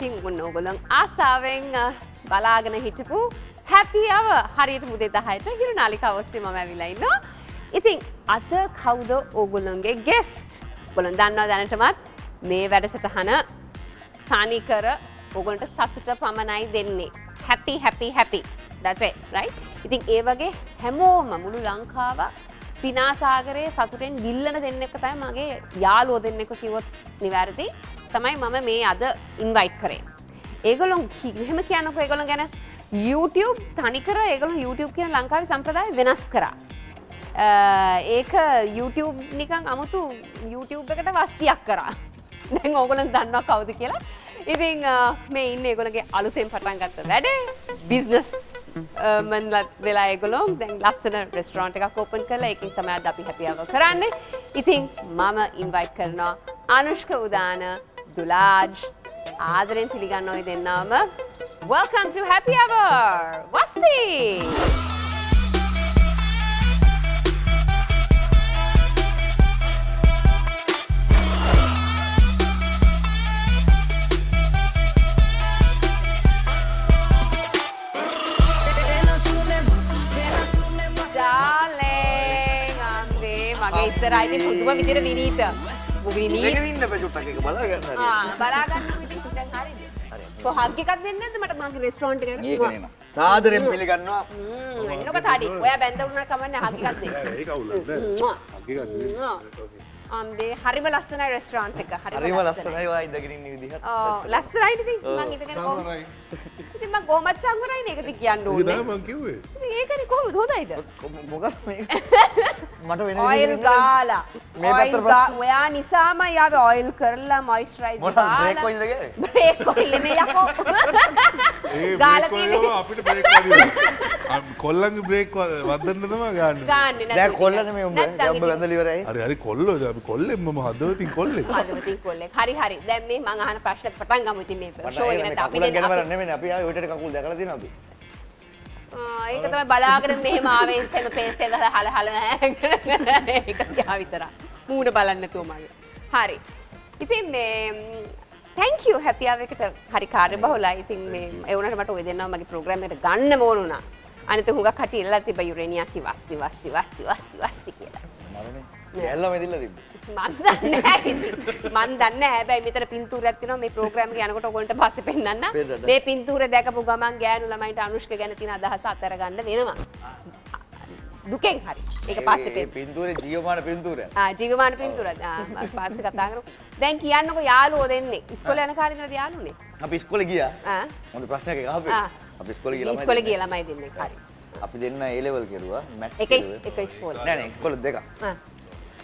ඉතින් ඔන්න ඕගොල්ලන් ආසාවෙන් අ, බලාගෙන හිටපු happy hour හරියට මුදේ 10ට හිරු නාලිකාව ඔස්සේ මම ඇවිල්ලා ඉන්නවා. ඉතින් අද කවුද ඕගොල්ලන්ගේ guest? ඔයගොල්ලන් දන්නවා දැනටමත් මේ වැඩසටහන තනිකර ඔගොලට සතුට පමණයි දෙන්නේ. happy happy happy. That's it, right? ඉතින් ඒ වගේ හැමෝම මුළු ලංකාව සිනාසාගරයේ සතුටෙන් ගිල්ලන දෙන්නෙක් තමයි මගේ යාළුවෝ දෙන්නෙක් කිව්වොත් නිවැරදි. තමයි මම මේ අද ඉන්වයිට් කරේ. ඒගොල්ලොන් එහෙම කියන්නකෝ ඒගොල්ලන් ගැන YouTube තනිකර ඒගොල්ලොන් YouTube කියන ලංකාවේ සම්ප්‍රදාය වෙනස් කරා. අ, ඒක YouTube නිකන් අමුතු YouTube එකට වස්තියක් කරා. දැන් ඕගොලන් දන්නවා කවුද කියලා. ඉතින් අ, මේ ඉන්න ඒගොල්ලගේ අලුතෙන් පටන් ගත්ත වැඩේ බිස්නස් මන්ලත් වෙලා ඒගොලොන් දැන් ලස්සන රෙස්ටරන්ට් එකක් ඕපන් කරලා ඒකින් තමයි අද අපි හැපි අවර් කරන්නේ. ඉතින් මම ඉන්වයිට් කරනවා අනුෂ්ක උදාන දුලාජ් ආදරෙන් පිළිගන්න ඔය දෙන්නාම Welcome to Happy Hour! වස්ති! ඩාලෙන් අම්බේ මගේ ඉස්සරයිති පුදුම විදිර විනීත විනීත ඉන්න පැචුට්ටක් එක බලාගන්න බලාගන්න විදිහ දැන් හරිද? කොහක් එකක් දෙන්නේ නැද්ද මට මගේ රෙස්ටෝරන්ට් එකට? ඒකන සාදරයෙන් පිළිගන්නවා හ්ම් එන්නකො තාඩි. ඔයා බැඳ වුණා කමන්නේ හක් එකක් දෙන්න. ඒක අවුලක් නෑ. අම්බේ හරිම ලස්සනයි රෙස්ටෝරන්ට් එක. හරිම ලස්සනයි වා ඉඳගෙන ඉන්න විදිහත් ඔව් ලස්සනයි ඉතින් මං ඉඳගෙන. ඉතින් මං කොහොමද සංවරයිනේ ඒකට කියන්න ඒක ඕනේ. තමයි මං කිව්වේ. ඉතින් ඒකනේ කොහොමද හොඳයිද? මොකද මේ මට වෙන ඔයිල් ගාලා. මේ පැත්තට ඔයිල් ප්‍රශ්න- ඔයා නිසාම යාවේ ඔයිල් කරලා මොයිස්චරයිසර් මොනවද බ්‍රේක් ඔයිල්ද ගෑවේ? බ්‍රේක් ඔයිල් නෙමෙයි යකෝ. ඒ ගාලා තියෙන්නේ. අපිට බ්‍රේක් වදිනවා. කොල්ලන්ගේ බ්‍රේක් වදන්න තමයි ගන්න. ගාන්නේ දැන් කොල්ලනේ මේ උඹ ඉතින් වැඳලා ඉවරයි හරි හරි කොල්ලෝ මම හදවතින් කොල්ලෙක්. හදවතින් කොල්ලෙක්. හරි හරි. දැන් මේ මං අහන ප්‍රශ්න පටන් ගමු ඉතින් මේ ෂෝ එක මේ නැත්නම් අපි ගැන බලන්න නෙමෙයි අපි ආයේ ඔයිටට කකුල් දැකලා තියෙනවා අපි ආ, ඒක තමයි බලාගෙන මෙහෙම ආවේ ඉස්සෙම පේස්ට් එක දාලා හල හල ඒක තියා විතරයි. මූණ බලන්න නැතුව මගේ. හරි. ඉතින් මේ thank you happy hour එකට හරි කාර්යබහුලයි. ඉතින් මේ ඒ වුණාට මට ඔය දෙන්නව මගේ ප්‍රෝග්‍රෑම් එකට ගන්න ඕන වුණා. අනිත හුඟක් කටි ඉල්ලලා තිබ්බ යුරේනියා කි වස්ති වස්ති වස්ති වස්ති වස්ති කියලා. මරනේ ගැල්ලා මෙදිලා තිබ්බ මන් දන්නේ. මන් දන්නේ. හැබැයි මෙතන පින්තූරයක් තියෙනවා මේ ප්‍රෝග්‍රෑම් එක යනකොට ඔයගොල්ලන්ට පස්සේ පෙන්නන්න. පෙන්නන්න. මේ පින්තූර දැකපු ගමන් ගෑනු ළමයින්ට අනුෂ්ක ගැන තියෙන අදහස අතර ගන්න වෙනවා. දුකෙන් හරි. ඒක පස්සේ ඒ පෙන්න. පින්තූරේ ජීවමාන පින්තූරය ආ ජීවමාන පින්තූර. ආ පස්සේ කතා කරමු. දැන් කියන්නකෝ යාළුවෝ දෙන්නේ. ඉස්කෝලේ යන කාලේ ඉඳලා යාළුවනේ. අපි ඉස්කෝලේ ගියා ආ. හොඳ ප්‍රශ්නයක් අහපේ ආ. අපි ඉස්කෝලේ ගියා ළමයි ඉස්කෝලේ. ගිය ළමයි දෙන්නේ. හරි. අපි දෙන්න ඒ ලෙවල් කෙරුවා මැත්ස් එක ඉස්- එක ඉස්කෝලේ. නෑ නෑ ඉස්කෝලේ දෙකක්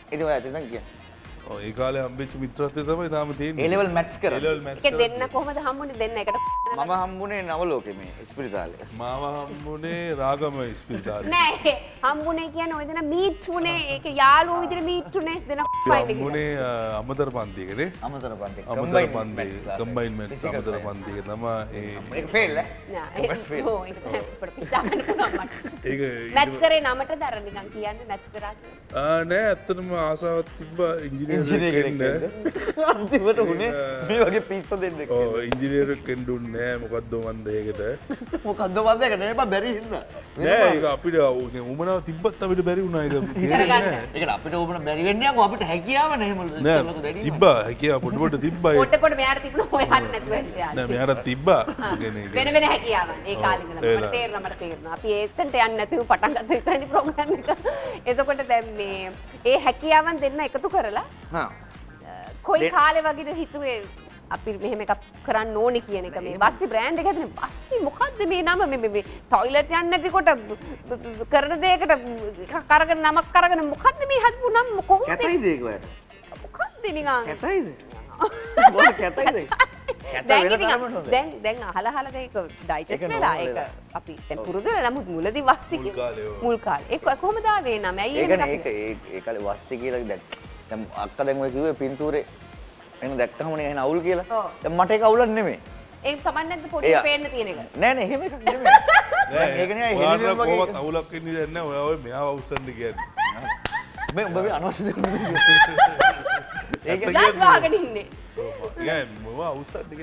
ආ. ඉතින් ඔය අතින් කියන්නේ ඔව් ඒ කාලේ හම්බෙච්ච මිත්‍රත්වය තමයි තාම තියෙන්නේ. ඒ ලෙවල් මැත්ස් කරා maths ඒක කරා. දෙන්න කොහොමද හම්බුනේ දෙන්න එකට? මම හම්බුනේ නවලෝකේ මේ ඉස්පිරිතාලේ මාව හම්බුනේ රාගම ඉස්පිරිතාලේ. නෑ හම්බුනේ කියන්නේ ඔය දෙන මීට් උනේ ඒක යාළුවෝ විදිහට මීට් උනේ දෙන හම්බුනේ අ, අමතර පන්තියකනේ. අමතර පන්ති අමතර පන්තිය කම්බයින් මැත්ස් අමතර පන්තියක තමයි ඒ ඒක ෆේල් ඈ නෑ But fail. ඕ ඒක පිටාන්න පුළුවන් මට. ඒක මැත්ස් කරේ නමට දර නිකන් කියන්නේ මැත්ස් කරා කියලා. ආ නෑ ඇත්තටම ආසාවක් තිබ්බා ඉංජිනේර් වෙන්න. අන්තිමට උනේ මේ වගේ පිස්සු දෙන්නෙක් ඔව් ඉංජිනේර් කෙනෙක් දුන්නේ නෑ මොකද්ද මන්ද ඒකට. මොකද්ද වන්ද එක නේ බැරි හින්දා නෑ ඒක අපිට උමනාව තිබ්බත් අපිට බැරි. ඒක අපිට ඕන බැරි වෙන්නේ යකෝ අපිට හැකියාව නැහැ එහෙම නෑ ඉස්සරලක දැනීම. තිබ්බා හැකියාව පොඩ පොඩ තිබ්බා ඒක. පොඩ පොඩ මෙයාට තිබුණා හොයන්න මෙයාට තිබ්බා. වෙන වෙන හැකියාවන් ඒ කාලේ ඉඳලා ඒ මට ලා. තේරෙනවා මට තේරෙනවා. අපි ඒකට යන්නේ නැතුව පටන් ගත්ත විතරනේ ප්‍රෝග්‍රෑම් එක. එතකොට දැන් මේ ඒ හැකියාවන් දෙන්න එකතු කරලා කොයි කාලේ වගේද හිතුවේ අපි මෙහෙම එකක් කරන්න ඕනේ කියන එක මේ බස්ති බ්‍රෑන්ඩ් එක හැදෙන බස්ති මොකද්ද මේ නම මේ මේ- ටොයිලට් යන්න නැතිකොට කරන දෙයකට එකක් අරගෙන නමක් අරගෙන මොකද්ද මේ හදපු නම කොහොමද කැතයිද ඒක ඔයාලට? මොකද්ද නිකන් කැතයිද? මොකද කැතයිද? කැත දැන්. දැන් අහලා අහලා දැන් ඒක ඩයිජස්ට් ඒක වෙලා ඒක. අපි දැන් පුරුදු වෙලා නමුත් මුලදී වස්ති මුල් කාලේ ඔව්. මුල් කාලේ ඒක කොහොමද ආවේ නම ඇයි ඒක දකින්නේ? ඒ ඒ කාලේ වස්ති කියලා දැන් දැන් අක්කා දැන් ඔය කිව්වේ පින්තූරේ එන දැක්කම නේ එහෙන අවුල් කියලා. දැන් මට ඒක අවුලක් නෙමෙයි. ඒක තමයි නැද්ද පොඩි පේන්න තියෙන එක නෑ නෑ එහෙම එකක් නෙමෙයි. දැන් ඒක නේ හෙලිදෙම කොහොමත් වගේ. අවුලක් වෙන්නේ නැහැ ඔයා ඔය මෙයාව අවසන්ද කියන්නේ. මේ උඹ මේ අනවශ්‍ය දේවල් ඒක ඇත්ත ලාස් වාගෙන ඉන්නේ මොවා අවසත් ටික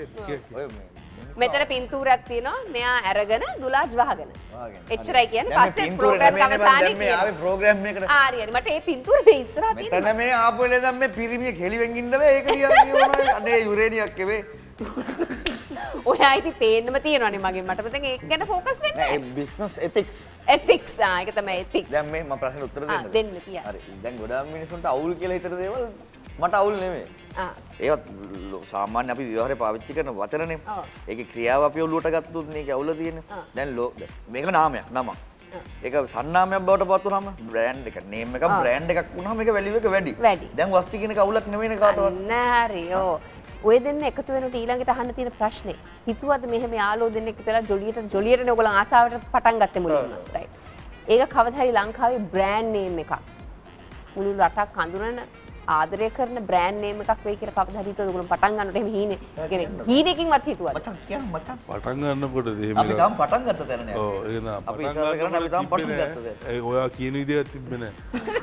ඔය මේ මෙතන පින්තූරයක් තියෙනවා. මෙයා අරගෙන දුලාජ් වහගෙන. එච්චරයි කියන්නේ. පස්සේ ප්‍රෝග්‍රෑම් මං අවසානයේ මේ ආවේ ප්‍රෝග්‍රෑම් එකට. ආරියනි මට ඒ පින්තූර මේ ඉස්සරහා මෙතන තියෙනවා. මේ ආපු වෙලේ දැන් මේ පිරිමිය කෙලිවෙන් ඉන්න බෑ ඒක කියනවා අනේ යුරේනියක් එවේ. ඔයා ඉතින් පේන්නම තියෙනවනේ මගෙන්. මට මතක ඒක ගැන ફોකස් වෙන්න නෑ බිස්නස් එතික්ස් එතික්ස් ආ ඒක තමයි එතික්ස් දැන් මේ මම ප්‍රශ්න උත්තර දෙන්න. දෙන්න තියා. හරි දැන් ගොඩාක් මිනිස්සුන්ට අවුල් කියලා හිතන දේවල් මට අවුල් නෙමෙයි ලෝ- සාමාන්‍ය අපි විවහාරේ පාවිච්චි කරන වචනනේ. ඔව්. ඒකේ ක්‍රියාව අපි ඔලුවට ගත්තොත් මේක අවුල තියෙන්නේ ආ. දැන් මේක නාමයක් නමක්. ඒක සන්නාමයක් බවට පත් වුනහම බ්‍රෑන්ඩ් එක නේම් එකක් ආ. බ්‍රෑන්ඩ් එකක් වුනහම ඒක වැලියු එක වැඩි. දැන් වස්ති කියන එක අවුලක් නෙමෙයිනේ කාටවත්. අන්න හරි. ඕ ඔය දෙන්න එකතු වෙනට ඊළඟට අහන්න තියෙන ප්‍රශ්නේ. හිතුවද මෙහෙම යාළුවෝ දෙන්නෙක් ඉතලා ජොලියට ජොලියටනේ ඔයගොල්ලෝ ආසාවට පටන් ගත්තේ මුලින්ම. රයිට් ඒක කවදා හරි ලංකාවේ බ්‍රෑන්ඩ් නේම් එකක්. මුළු රටක් හඳුනන ආදරය කරන බ්‍රෑන්ඩ් නේම් එකක් වෙයි කියලා කවදා හරි හිතුවද ඔයගොල්ලෝ පටන් ගන්නකොට එහෙම හීනේ කියන්නේ හීනකින්වත් හිතුවද? මචං කියන්න මචං. පටන් ගන්නකොට අපි තාම පටන් ගත්ත තැන නෑ ඕ ඒ අපි ඉස්සරහට කරන්න අපි තාම පටන් ගත්තද? ඔයා කියන විදිහක් තිබෙන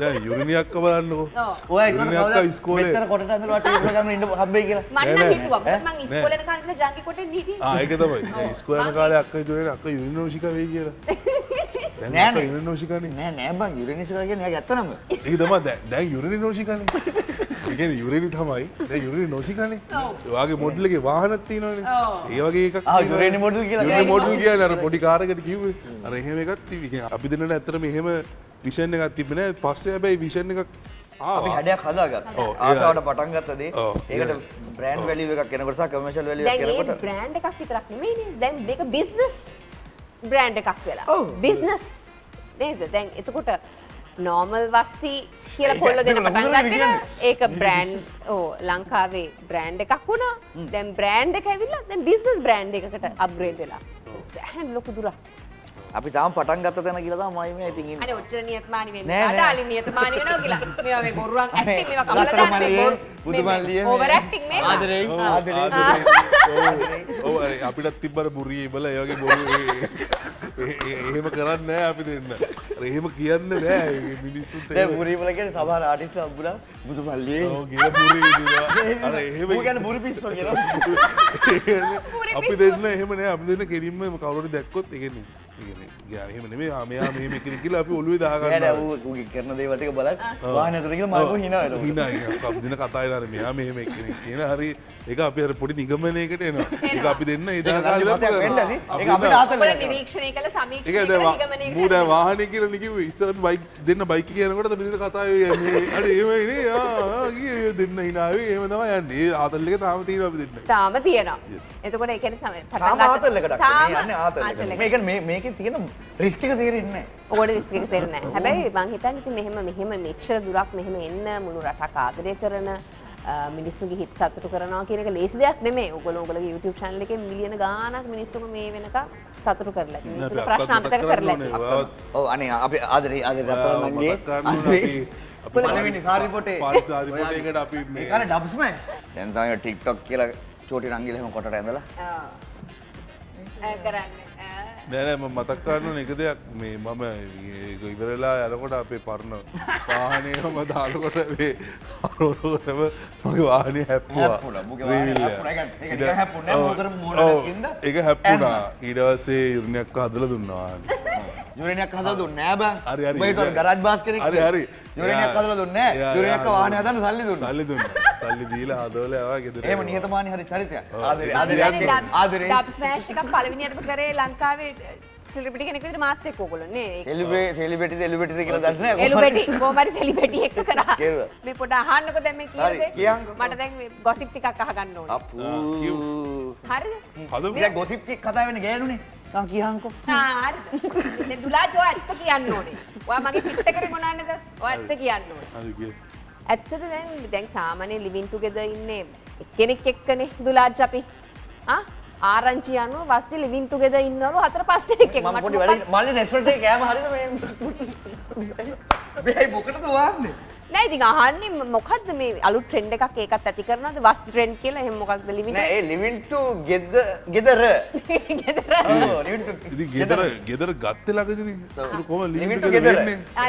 දැන් යුරිනියක්ක බලන්නකෝ. ඔව්. ඔය යුරිනියක්ක කවදා? ඉස්කෝලේ. මෙච්චර කොටට ඇඳලා ටේබල් ගන්න ඉන්න හම්බෙයි කියලා. මම නෑ, නම් නෑ. හිතුවා. මොකද මං නෑ. ඉස්කෝලේ යන කාලේ ජංගි කොටෙන් හිටියේ ආ ඒක තමයි. ස්කෝයන කාලේ අක්ක ඉතුරේ අක්ක යුරිනෝෂික වෙයි කියලා නෑ, අක්ක නෑ. යුරිනෝෂිකනේ නෑ නෑ බං යුරේනිස්ලා කියන්නේ එයාගේ ඇත්ත නම ඒක තමයි දැන් දැන් යුරිනි නෝෂිකනේ ඒ කියන්නේ යුරිනි තමයි. දැන් යුරිනි නෝෂිකනේ ඔයාගේ මොඩල් එකේ වාහනක් තියෙනවනේ. ඔව්. ඒ වගේ එකක් ආ යුරේනි මොඩල් කියලා යුරිනි මොඩල් කියන්නේ අර පොඩි කාර් එකකට කිව්වේ. අර එහෙම එකක් තිබි අපි දෙන්නට ඇත්තටම එහෙම විෂන් එකක් තිබ්බේ නෑ. පස්සේ හැබැයි විෂන් එකක් අපි හැඩයක් හදාගත්තා. ඔව්, ආසාවට පටන් ගත්ත දේ. ඔව්, ඒකට බ්‍රෑන්ඩ් වැලියු එකක් එකක් දැන් ඒ එනකොට බ්‍රෑන්ඩ් එකක් විතරක් නෙමෙයිනේ. දැන් දෙක බිස්නස් බ්‍රෑන්ඩ් එකක් වෙලා. බිස්නස් නේද? දැන් එතකොට නෝමල් වස්ති කියලා කොල්ල දෙන ඇත්තටම පටන් හොඳට ගත්තේ කියන්නේ. ඒක බ්‍රෑන්ඩ් ඕ ලංකාවේ බ්‍රෑන්ඩ් එකක් වුණා. දැන් බ්‍රෑන්ඩ් එක ඇවිල්ලා බිස්නස් බ්‍රෑන්ඩ් එකකට අප්ග්‍රේඩ් වෙලා. සෑහෙන ලොකු දුරක් අපි තාම පටන් ගත්ත තැන කියලා තමයි මේ ඉතින් ඉන්නේ. අනේ ඔච්චර නියතමානි වෙන්න. නෑ. අඩාලි නියතමානි වෙනවා කියලා. මේවා මේ බොරුවක් ඇක්ටිං මේවා කමලා දාන්න. මේ මල්ලියේ, බොරු බුදු මල්ලියේ මේ ඕවර් ඇක්ටිං මේ ආදරෙයි. ආදරේ. ඔව්, අපිටත් තිබ්බර බුරිය ඉබල ඒ වගේ බොරු එහෙම කරන්නේ නැහැ අපි දෙන්න. අර එහෙම කියන්නේ නැහැ ඒ මිනිස්සුන්ට. දැන් බුරි වල කියන්නේ සමහර ආටිස්ට්ලා අම්බුලා බුදු මල්ලියේ ඔව් කියලා බුරි ඉදිනවා. අර එහෙම ඌ කියන්නේ බුරි පිස්සෝ කියලා. අපි දෙන්න එහෙම නෑ අපි දෙන්න කෙලින්ම කවුරුහරි දැක්කොත් ඒ කියන්නේ කෙනෙක් කියලා අපි ඔළුවේ දා නෑ නෑ ගන්නවා. ඌ ඌගේ කරන දේවල් ටික බලන් වාහනේ ඇතුළේ කියලා මම හිනා දෙන කතා වෙනවා මෙයා මෙහෙම කෙනෙක් කියන හරි ඒක අපි අර පොඩි නිගමනයකට එනවා. ඒක අපි දෙන්න ඒ ඒක දහකාලේ දන්දිමතයක් වෙන්න ඇති. අපි ඒක අපිට දෙන්න- ආතල් ඔය එකක්. නිරීක්ෂණය කළ සමීක්ෂණය ඒක කළ දැන් නිගමනය මූ දැන් කළ වාහනේ කියලා නිකිව්වේ ඉස්සර අපි බයික් දෙන්න බයික් එක යනකොට මිනිස්සු කතා වෙන්නේ අර එහෙමයි නේ. ආ ආ ගියේ දෙන්න හිනාවේ තමයි යන්නේ. ඒ ආතල් එක තාම තියෙනවා අපි දෙන්න. තාම තියෙනවා. එතකොට ඒකන සම තාම ආතල් එකකට මේ යන්නේ ආතල් එකට. මේක මේ මේකේ තියෙන රිස්ක් එක තේරෙන්නේ නැහැ. ඔකට රිස්ක තෙරන හැබැයි මං හිතන් ඉති මෙහෙම මෙහෙම මෙච්චර දුරක් මෙහෙම එන්න මුළු රටක් ආදරය කරන මිනිස්සුගේ හිත් සතුටු කරනවා කියන එක ලේසි දෙයක් නෙමේ ඔගොල්ලෝ ඔයගොල්ලෝගේ YouTube channel එකේ මිලියන ගාණක් මිනිස්සුම මේ වෙනකම් සතුටු කරලා තියෙනවා. මිනිස්සුන්ගේ ප්‍රශ්න අමතක කරලා තියෙනවා. ඔව් අනේ අපි ආදරේ ආදරේ රත්තරන්ගේ අපි පළවෙනි සාරි පොටේ පාරි සාරි පොටේකට අපි මේ කාලේ ඩබ් ස්මෑෂ් දැන් තමයි TikTok කියලා චෝටි රංගිල එහෙම කොටට ඇඳලා ආ. කරන්නේ. ආ. නෑ නෑ මම මතක් කරන්න එක දෙයක් මේ මම ඉවරලා යනකොට අපේ පරණ වාහනයම දානකොට මේ අරෝරම මගේ වාහනේ හැප්පුවා හැප්පුණා. මුගේ වාහනේ රීවිල්ල. හැප්පුණා. ඒ කියන්නේ ඒක නිකන් හැප්පුණේ නෑ. ඔව්. මෝතර මෝඩයක් ඔව්. ඉඳ ඒක හැප්පුණා ඊට පස්සේ ඉරුණයක් හදලා දුන්නා වාහනේ යුරේනියක් හදලා දුන්නේ බං හරි, ගරාජ් බාස් කෙනෙක් හරි, හරි. යුරේනියක් එයා- හදලා දුන්නේ එයා වාහනේ හදන්න සල්ලි දුන්නා සල්ලි දුන්නා සල්ලි දීලා හදවල ආවා ගෙදර එහෙම නිහතමානී හරි චරිතයක්. ආදරේ ආදරේ. ආදරේ ඩබ් ස්මෑෂ් එකක් පළවෙනියටම කරේ ලංකාවේ සෙලිබ්‍රිටි කෙනෙක් විදිහට මාත් එක්ක ඕගොල්ලෝ නේ. සෙලිබේ සෙලිබෙටිද එලිබෙටිද කියලා දන්නේ නෑ එළුබෙටි කොහමරි සෙලිබෙටි එක කරා. මේ පොඩ අහන්නකො දැන් මේ කියන්නේ. මට දැන් ගොසිප් ටිකක් අහගන්න ඕනේ. අප්පූ. හරිද? හදමු. ඉතින් ගොසිප් ටික කතා වෙන්නේ ගෑනුනේ. තා කියහන්කෝ ආ හරිද? දැන් දුලාජෝ ඇත්ත කියන්න ඕනේ. ඔයා මගේ පිට කරේ මොනන්නද ඔයා ඇත්ත කියන්න ඕනේ. හරි කිය ඇත්තට දැන්? දැන් සාමාන්‍ය ලිවින් ටුගෙදර් ඉන්නේ එක්කෙනෙක් එක්කනේ දුලාජ් අපි. ආ? ආරංචි අනුව වස්ති ලිවින් ටුගෙදර් ඉන්නවලු හතර පහ දෙනෙක් එක්ක. මම පොඩි වැඩි මල්ලි රෙස්ටොරන්ට් එකේ කෑම හරිද මේ? මේ මොකටද වහන්නේ නෑ ඉතින් අහන්නේ මොකක්ද මේ අලුත් ට්‍රෙන්ඩ් එකක් ඒකත් ඇති කරනවද? වස් ට්‍රෙන්ඩ් කියලා එහෙම මොකක්ද ලිමිට් නෑ ඒ ලිවින් ටු ගෙද ගෙදර ගෙදර ඔව් ලිවින් ටු ගෙදර ගෙදර ගත්තේ ළඟදිනේ කොහොම Living limit together.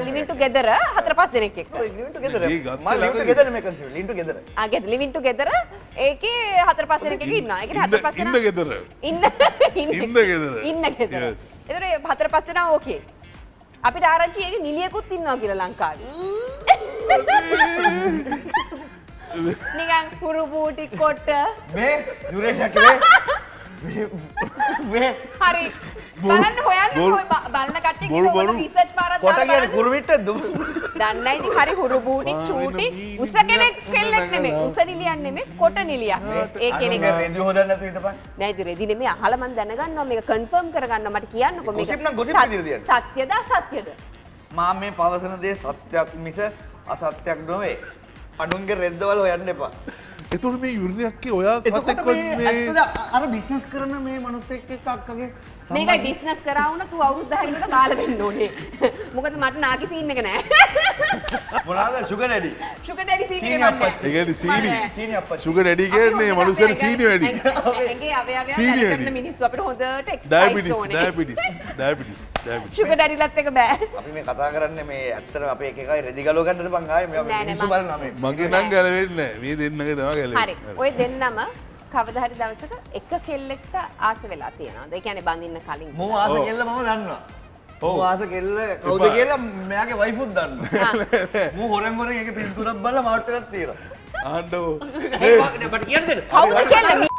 Living to ගෙදර හතර පස් දෙනෙක් එක්ක. ලිවින් ටු ගෙදර මම ලිවින් ටු. ගෙදර මේ කන්සෙප්ට් ලිවින් ටු ගෙදර ආ ගෙදර ලිවින් ටු ගෙදර ඒකේ හතර පස් දෙනෙක් එක්ක ඉන්නවා. ඒකේ හතර ඉන්න දෙනා ගෙදර ඉන්න ඉන්න ගෙදර. ඉන්න ගෙදර Yes. එතකොට ඒ හතර පස් දෙනා ඕකේ. අපිට ආරංචි ඒක නිලියකුත් ඉන්නවා කියලා ලංකාවේ නිකන් කුරු බූටි කොට මේ යුරේනියක් වේ මේ හරි. බලන්න හොයන්න බොරු- ඔය බ- බලන කට්ටිය බොරු- බොරු. රිසර්ච් පාරක් කොට කියන්නේ බලන්න. කුරුමිට දුම්. දන්නයි ඉතින් හරි හුරු බූටි චූටි. උස කෙනෙක් කෙල්ලෙක් නෙමෙයි. උස නිලියක් නෙමෙයි. කොට නිලියක්. ඒ කෙනෙක්. රෙදි හොදන්න නැතුව ඉඳපන් නෑ ඉතින් රෙදි නෙමෙයි. අහලා මම දැනගන්නවා. මේක කන්ෆර්ම් කරගන්නවා. මට කියන්නකෝ මේක. gossip නම් සත්- විදිහට තියන්න. සත්‍යද අසත්‍යද? මා මේ පවසන දේ සත්‍යයක් මිස අසත්‍යයක් නොවේ. අනුන්ගේ රෙද්දවල හොයන්න එපා. එතුට මේ යුරණයක්කේ ඔයා එතකොට අර බිස්නස් කරන මේ මනුස්සෙක් එක්ක අක්කගේ මේකයි බිස්නස් කරා වුණා තු අවුරුදු 10කට බාල වෙන්න ඕනේ. මොකද මට නාකි සීන් එක නෑ. මොනවාද? Sugar daddy sugar daddy scene එක අප්පච්චි. ඒ කියන්නේ සීනි සීනි අප්පච්චි. සුග ඩැඩි කියන්නේ මනුස්සයන සීනි වැඩි ඇගේ අවයවයන් සීනි වැඩ වැඩි. කරන මිනිස්සු අපිට හොඳට එක්සර්සයිස් ඩයබිටිස් ඕනේ. ඩයබිටිස් ඩයබිටිස් ඩයබිටිස් ෂුගර් ඩැඩිලත් එක බෑ. අපි මේ කතා කරන්නේ මේ ඇත්තට අපේ එක එකයි රෙදි ගලව ගන්නද බං ආයේ? මේ නෑ, නෑ, මිනිස්සු මං- බලනවා මේ. මගේ නම් ගැලවෙන්නේ නැහැ. මේ දෙන්නගේ තමයි හරි. ගැලවෙන්නේ ඔය දෙන්නම කවදා හරි දවසක එක කෙල්ලෙක්ට ආස වෙලා තියෙනවා. ඒ කියන්නේ බඳින්න කලින් මම ආස. කෙල්ල මම දන්නවා. ඔව්. ආස කෙල්ල කවුද. කියලා මෙයාගේ වයිෆුත් දන්නවා. මම හොරෙන් හොරෙන් ඒකේ පින්තූරක් බලලා මාවට් එකක් තියෙනවා. ආණ්ඩෝ. ඒ. මට කියන්න දෙන්න. කවුද කෙල්ල මි-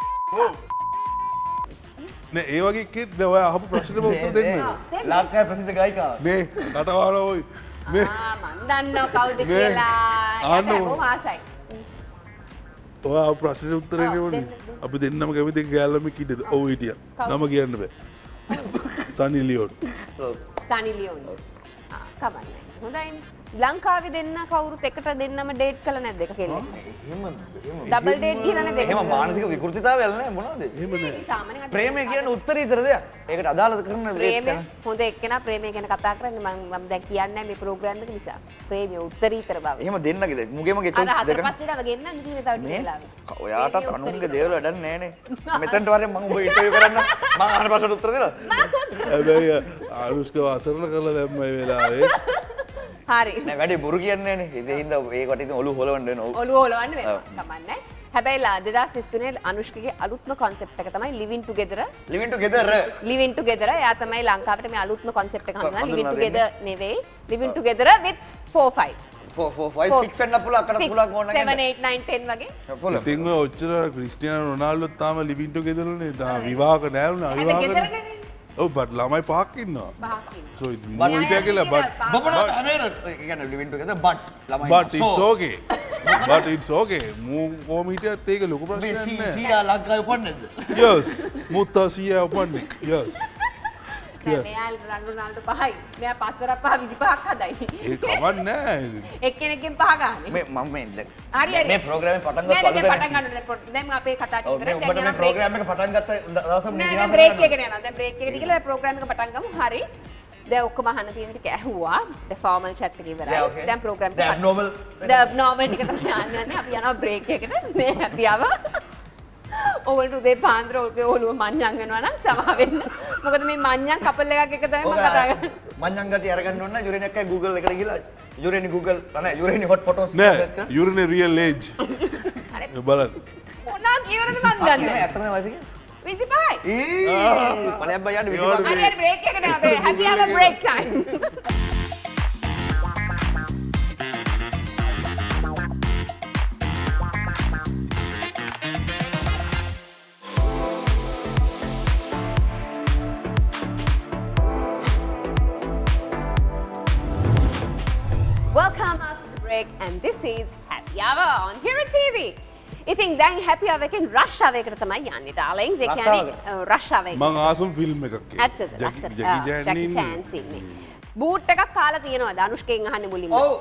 නෑ ඒ වගේ කෙත් ඔයා අහපු ප්‍රශ්නෙට උත්තර දෙන්න. ලංකාවේ ප්‍රසිද්ධ ගායිකාව මේ නටවාල ඔයි. මේ ආ මන් දන්නවා කවුද මේ කියලා. ආන්න ආසයි ඔයා අහපු ප්‍රශ්නෙට උත්තරේ ඔව්, නෙවෙයි දෙන්න, දෙන්න. අපි දෙන්නම කැමති ගෑල්ලම කිඩද ඔව් කවුද? නම කියන්න බෑ. සනි ලියෝන්. සනි ලංකාවේ දෙන්න කවුරුත් එකට දෙන්නම ඩේට් කළ කෙල්ලෙක්. එහෙම එහෙම ඩබල් ඩේට් කියලා නැද්ද එහෙම මානසික විකෘතිතාවයක් නැහැ මොනවද එහෙම නෑ. සාමාන්‍යයෙන් අපි ප්‍රේමය කියන්නේ උත්තරීතර දෙයක්. ඒකට අදාළ කරන ප්‍රේමය හොඳ එක්කෙනා ප්‍රේමය ගැන කතා කරන්නේ මම මම දැන් කියන්නේ මේ ප්‍රෝග්‍රෑම් එක නිසා. ප්‍රේමය උත්තරීතර බව. එහෙම දෙන්නගේද මුගේ මගේ අර choice හතර දෙකම. පස් දිනක ගෙන්නන්න තියෙන තව ටික මේ වෙලාවක. ඔයාටත් අනුන්ගේ දේවල් වැඩක් නෑනේ. මෙතනට වරෙන් මම ඔබ ඉන්ටර්වියු කරන්න. මම අහන ප්‍රශ්නට උත්තර දෙනවා. හැබැයි අනුෂ්කව අසරණ කරලා දැම්ම මේ වෙලාවේ හරි. වැඩි බොරු කියන්නේ හින්දා ඒකට ඉතින් ඔලු හොලවන්න වෙනවා. ඔළුව හොලවන්න වෙනවා. කමන්නේ හැබැයි ලා 2023 අනුෂ්කගේ අලුත්ම කොන්සෙප්ට් එක තමයි living together living together living together එයා තමයි ලංකාවට මේ අලුත්ම කොන්සෙප්ට් එක හඳුනන living හඳුන්වා together නෙවෙයි. Living together with 4 5 4 4 5 6 වෙන්න පුළුවන් අකට පුළුවන් ඕන 7 නැගන්න 8 9 10 වගේ. පුළුවන් ඉතින් ඔච්චර ක්‍රිස්ටියානෝ රොනාල්ඩෝත් තාම ලිවින් ටුගෙදර්නේ තා විවාහක නෑරුණා හැබැයි ඔව් බට් ළමයි පහක් ඉන්නවා. පහක් ඉන්නවා. සෝ But- මූ හිටියා කියලා බට්. බබන හැමේට ඒ කියන්නේ living together but ළමයි but it's So, okay. but it's okay. මූ කොහොම හිටියත් ඒක ලොකු මේ ප්‍රශ්නයක් සී- නෑ. සීයා ලංකාවේ උපන්නේ නැද්ද yes. මුත්තා සීයා උපන්නේ. Yes. නෑ මෙයා රන්ඩෝනාල්ඩෝ පහයි මෙයා පස්වරක් පහ 25ක් හදයි ඒ කමක් නෑ එක්කෙනෙක්ගෙන් පහ ගන්න මේ මම මේ දැන් හරි හරි මේ ප්‍රෝග්‍රෑම් එක පටන් නෑ, ගත්ත නෑ, අලුතෙන් පටන් ගන්න ඕනේ. දැන් අපේ කතා ප්‍රෝග්‍රෑම් එක පටන් ගත්ත දවස නෑ මේ නෑ විනාශ බ්‍රේක් කරන්න. එකකට යනවා. දැන් බ්‍රේක් එකට ගිහලා ප්‍රෝග්‍රෑම් එක පටන් ගමු. හරි. දැන් ඔක්කොම අහන්න තියෙන ටික ඇහුවා. Formal okay. දැන් programme The abnormal- the abnormal ටික තමයි යන්නේ. අපි යනවා බ්‍රේක් එකට. මේ හැපියාව. ඔවල්ට උදේ පාන්දර ඔගේ ඔළුව මඤ්ඤං වෙනවා නම් සමා වෙන්න. මොකද මේ මඤ්ඤං කපල් එකක් එක තමයි මම කතා කරන්නේ. මංජන් ගති අරගන්න ඕන යුරේනි එකයි Google එකට ගිහලා යුරේනි Google නැහැ යුරේනි hot photos නෑ යුරනේ රියල් ඒජ් බලන්න මොනවා කියවනද මන් දන්නේ. ඇත්තද වයස කියන්නේ 25යි. ඊ පලයක් බය යන්න 25 හරි හරි බ්‍රේක් එකට යනවා. හැපි ආව break time. Break and this is Happy Hour on Hero TV. ඉතින් දැන් හැපි අවකින් රශ්ාවයකට තමයි යන්නේ ඒ කියන්නේ රශ්ාවය මං ආසම් ෆිල්ම් එකක් ඉන්නේ. බූට් එකක් කාලා තියෙනවා ධනුෂ්කයෙන් අහන්නේ මුලින්ම. ඔව්.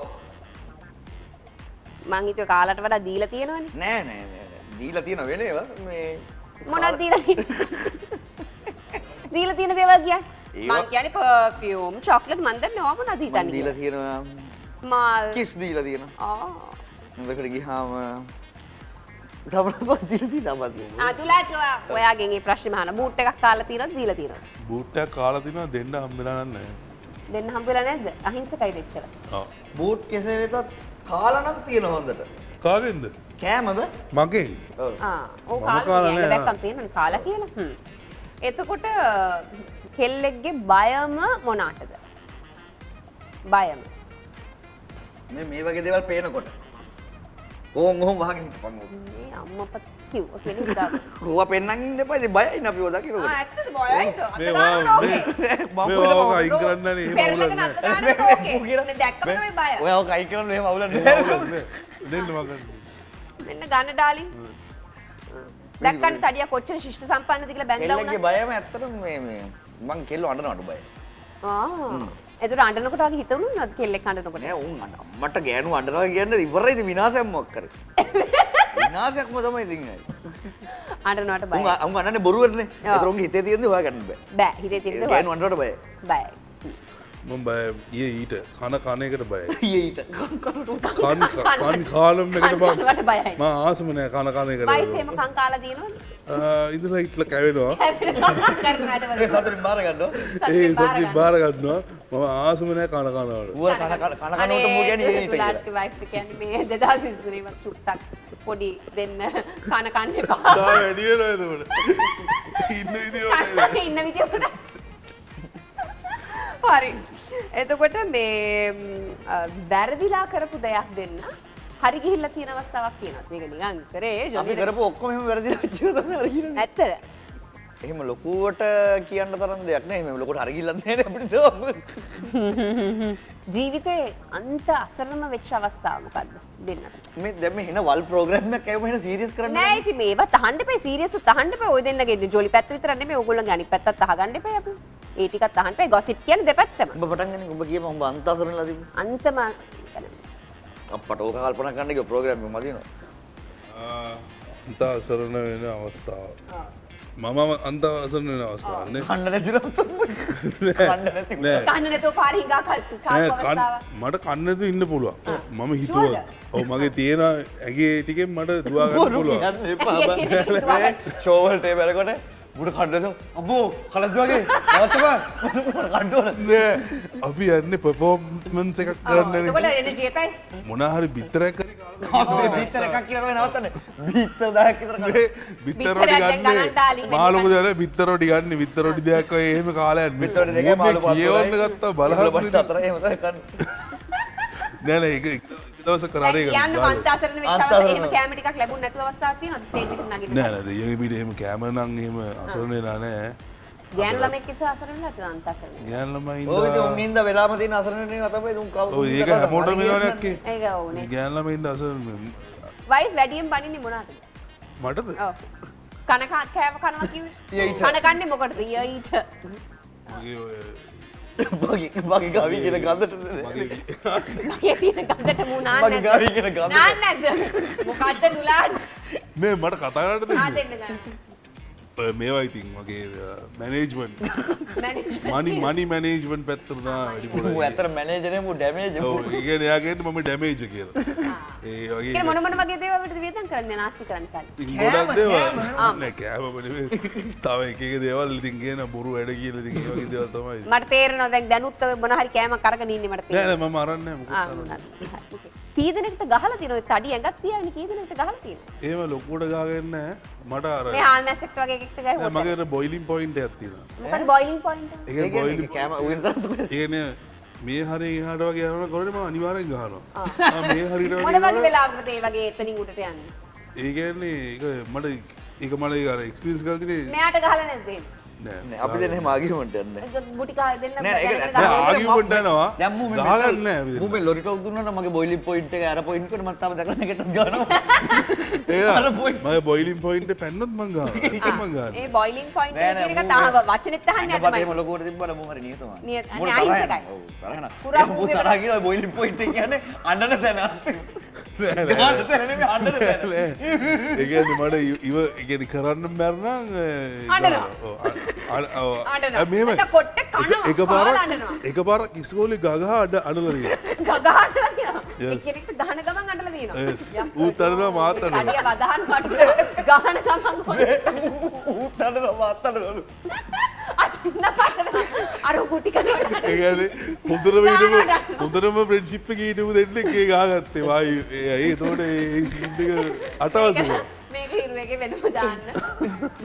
මං හිතුවේ කාලට වඩා දීලා තියෙනවනේ. නෑ නෑ. දීලා තියෙන වෙලේව මේ මොනවද දීලා දීලා තියෙන දේවල් කියන්නේ? මං කියන්නේ පර්ෆියුම් චොක්ලට් මන් දන්නේ ඕක මොනවද මම හිතන්නේ දීලා තියෙනවා මල් කිස් දීලා තියෙන ආ. හොඳකට ගිහාම තමන පතිලති තමත් අතුලාට ඔයා- ඔයාගෙන් ඒ ප්‍රශ්න අහන බූට් එකක් කාලා තියෙනවද දීලා තියෙනවද? බූට්ටයක් කාලා තිනවා දෙන්න හම්බෙලා නෑ දෙන්න හම්බෙලා නැද්ද? අහිංසකයි දෙච්චර. බූට් කෙසේ වෙතත් කාලනක් තියෙන හොඳට කාගෙන්ද කෑමද මගේ ආ ඕ මම කාලා කාලා නෑ. දැක්කම් තියෙනවනේ කාලා කියලා. හ්ම්. එතකොට කෙල්ලෙක්ගේ බයම මොනාටද? බයම. මේ මේ වගේ දේවල් පේනකොට ඕන් ඔහොම වහගෙන හිටපන් ඕක. මේ අම්මපත් කිව්ව කෙනෙක් දාන්න. ඕවා පෙන්නන් ඉන්න එපා ඉතින් බයයි අපිව ආ දකිනකොට ඇත්තද බයයිද? අත මේ ගන්න ඕකේ. මම මේ ඕක අයින් කරන්න නේ එහෙම අවුලක් අත නෑ ගන්න ඕකේ. නේ දැක්කම තමයි බය. ඔය ඔක අයි කරන්න එහෙම අවුලක් නෑ නෑ. දෙන්න මගන්න මෙන්න ගන්න ඩාලින්. දැක්කන් තඩිය කොච්චර ශිෂ්ට සම්පන්නද කියලා බැඳලා කෙල්ලගේ වුණා. බයම ඇත්තටම මේ මේ මං කෙල්ල අඬනවට බය ආ. එතකොට අඬනකොට වගේ හිතුණු නේද කෙල්ලෙක් අඬනකොට? නෑ උන් අම්මට ගෑනු අඬනවා කියන්නේ ඉවරයි ඉතින් විනාශයක් මොකක් කරේ විනාශයක්ම තමයි ඉතින් අඬනවට බයයි. උන් අඬන්නේ බොරුවටනේ. ඒතර උන්ගේ හිතේ තියෙන්නේ හොයාගන්න බෑ බෑ හිතේ තියෙන ගෑනු අඬනවට බයයි බයයි. මම බය. ඊයේ ඊට. කන කන එකට බයයි. ඊට. කනට කන් කන් කාලම් එකට බයයි. මම ආසම නෑ කන කන එකට වයිෆ් එහෙම කං කාලා දිනවද? ඉඳලා ඉట్లా කැවෙනවා. ඒ. සතුටින් බාර ගන්නවා. ඒ සතුටින් බාර ගන්නවා. මම ආසම නෑ කන කනවට ඌර කන කන කන කනට මූ කියන්නේ ඊට තුලාට වයිෆ් කියන්නේ මේ 2023 වත් චුට්ටක් පොඩි දෙන්න කන කන්න එපා. වැඩි වෙනවා එතකොට. ඉන්න කන්න ඉන්න විදිය. හරි. එතකොට මේ වැරදිලා කරපු දෙයක් දෙන්න හරි ගිහිල්ලා තියෙන අවස්ථාවක් තියෙනවා. මේක නිකන් කරේ ජොලි කරපු ඔක්කොම එහෙම වැරදිලා වෙච්ච එක තමයි අර කියන්නේ ඇත්තද? එහෙම ලොකුවට කියන්න තරම් දෙයක් නෑ. එහෙම ලොකුට හරි ගිල්ලක් නෑනේ අපිට ජීවිතේ අන්ත අසරණම වෙච්ච අවස්ථාව මොකද්ද? දෙන්නට? මේ දැන් මේ එන වල් ප්‍රෝග්‍රෑම් එකක් ඇවිම එන සීරියස් කරන්න නෑ ඉතින් මේවා තහන්න එපා. සීරියස් තහන්න එපා. ඔය දෙන්නගේ ජොලි පැත්ත විතර නෙමෙයි. ඕගොල්ලන්ගේ අනිත් පැත්තත් අහගන්න එපා අපි. ඒ ටිකත් අහන්න එපා. ගොසිප් කියන්නේ දෙපැත්තම. ඔබ පටන් ගන්නේ ඔබ කියපන් ඔබ අන්තසරණලා තිබු අන්තම අපට ඕක කල්පනා කරන්න ගිය ප්‍රෝග්‍රෑම් එක මදිනවා. අන්ත අසරණ වෙන අවස්ථාව මම අන්ත අසරණ වෙන අවස්ථාවන්නේ කන්න නැති නම් තමයි කන්න නැති නෑ. කන්න නැතුව පාර හිඟා කල් නෑ, කාපු කන්- අවස්ථාව. මට කන්නතු ඉන්න පුළුවන්. මම Sure හිතුව ඔව මගේ තියෙන ඇගේ ටිකෙන් මට දවාගන්න බොරු පුළුවන් බං. මුට කණ්ඩද අබෝ කලත් වගේ නවත්තම කණ්ඩෝල නෑ අපි යන්න පෆෝර්මන්ස් එකක් කරන්න. මොනහරි අපේ බිත්තර එකක් කියලා තමයි නවත්තන්නේ බිත්ත දහයක් විතර බිත්තරෝඩි ගන්න මාලොක දන බිත්තරෝඩි ගන්න විත්තරෝඩි දෙයක් එහෙම කාලයක් බිත්තර දෙකේ මාළු කියවන්න ගත්තා බලහන්න සතර එහෙම නෑන එක එක දවස කරේ කියන්න අන්තාසරණ වෙච්ච අවස්ථාව අන්තාසරණ. එහෙම කැම ටිකක් ලැබුණ නැතුව අවස්ථාවක් තියෙනවද ස්ටේජ් එකට නගින්න? නෑන දෙය පිට එහෙම කෑමනං එහෙම අසරණලා නෑ ගෑනු ළමෙක් ඉතල අසරණ නැතුව අන්තාසරණ. ගෑන්ලමයි ඔය ඉතින් උන් ඉඳ වෙලාම තියෙන අසරණනේ තමයි උන් කවුරු ඔය ඒක හැමෝටම මේවනක්කේ ඒක ඕනේ. ගෑන්ලම ඉන්න අසරණ වයිෆ් වැඩියෙන් බනින්නේ මොනවද? මටද ඔව්. කන කා- කෑම කනවා කිව්වේ. ඊට. කන කන්නේ මොකටද? ඊට. මගේ බගේ ගවි කියන ගඳට මගේ. මගේ තියෙන ගඳට මූ නාන්න මගේ ගවි කියන ගඳට. නාන්න නැද්ද? මොකද්ද නුලාන්? මේ මට කතාරට ආ දෙන්න ගන්න. මේවා ඉතින් මගේ management management money money management පැත්තරදා ඇතර මැනේජරේ මූ ඩැමේජ් ඒගෙන යාගෙන්ට මම ඩැමේජ කියලා. ඒ ඒක වගේ මොන මොන වගේ දේවල් වලට වියදම් කරන්නේ? නාස්ති කරන්න සල්ලි. ඉතින් කෑම, ගොඩක් දේවල්. කෑම. නෑ කෑම නෙවෙයි. තව එක එක දේවල් ඉතින් කියන බොරු වැඩ කියලා ඉතින් ඒ වගේ දේවල් තමයි. මට තේරෙනවා දැන් දැනුත් ඔය මොන හරි කෑමක් අරගෙන නෑ. නෑ මම නෑ. කී දෙනෙක්ට ගහලා තියෙනවද? ඔය තඩි ඇඟක් තියාගෙන කී දෙනෙක්ට ගහලා තියෙනවද? ඒම ලොකුට ගාගෙන නෑ මට අර මේ හාල් මැස්සෙක්ට වගේ එකෙක්ට නෑ, ගහුවොත්. මගේ බොයිලින් පොයින්ට ඇත්තින මොකද බොයිලිං පොයින්ට් එක? ඒ බොයිලි කෑම උගෙන තරතු ඒන මේ හරි හට වගේ යන කොරටම අනිවාරෙන් ගහනවා ආ, මේ හරිට මොන වගේ වෙලාවකටද ඒ වගේ එතනින් උඩට යන්නේ? ඒගැන්නේ එක මට එක මට අර එක්ස්පිරිස් කල්තිනේ මෙයාට ගහලා නැද්ද එහෙම? නෑ අපි. දැන් මූ මේ ගහගන්න නෑ අපි දෙන්න. මූ මේ ලොරි ටොක් දුන්නා නම් මගේ බොයිලින් පොයින්ට් එක අර පොයින්ට් එකට මම තාම දැකලා නැකටත් ගන්නවා අර point. මය බොයිලින් පොයින්ට පැන්නොත් මංගා මංගන්න ඒ බොයිලිං පොයින්ට් නෑ, එක නෑ, කියන එක මූ තාම මේ- වචනෙත් අහන්නේ අඟපතේ නැහැ එහෙම තමයි. ලොකුවට තිබ්බට මූ හරි නියතමයි නියත- මූට අනේ තරහ අහිංසකයි. යනවා. ඔව් තරහ යනවා. පුරා මූ මූ තරහ කියලා බොයිලින් පොයින්ට් එක කියන්නේ අඬන තැන ඒගැන මට ඉව ඉගෙන කරන්න මැරණ. මෙම කනවා. එක පාර. එක පාර කිස්කෝලි ගහ අඩ අඩලරිය ගහන ගමන් අඬලා තියෙනවා. ඌත් අඩනවා මාත් අඩනවා. අඩිය වදහන් වට ගහන ගමන් හොඳ ඌත් අඬනවා මාත් අඬනවලු. අන්න පටන අර කුටි. ඒගැන හොඳරම හොඳරම ප්‍රෙන්ශිප්ප ඊටම දෙන්න එකේ ගාගත්තේ වායි ඒ තෝට වෙනම දාන්න.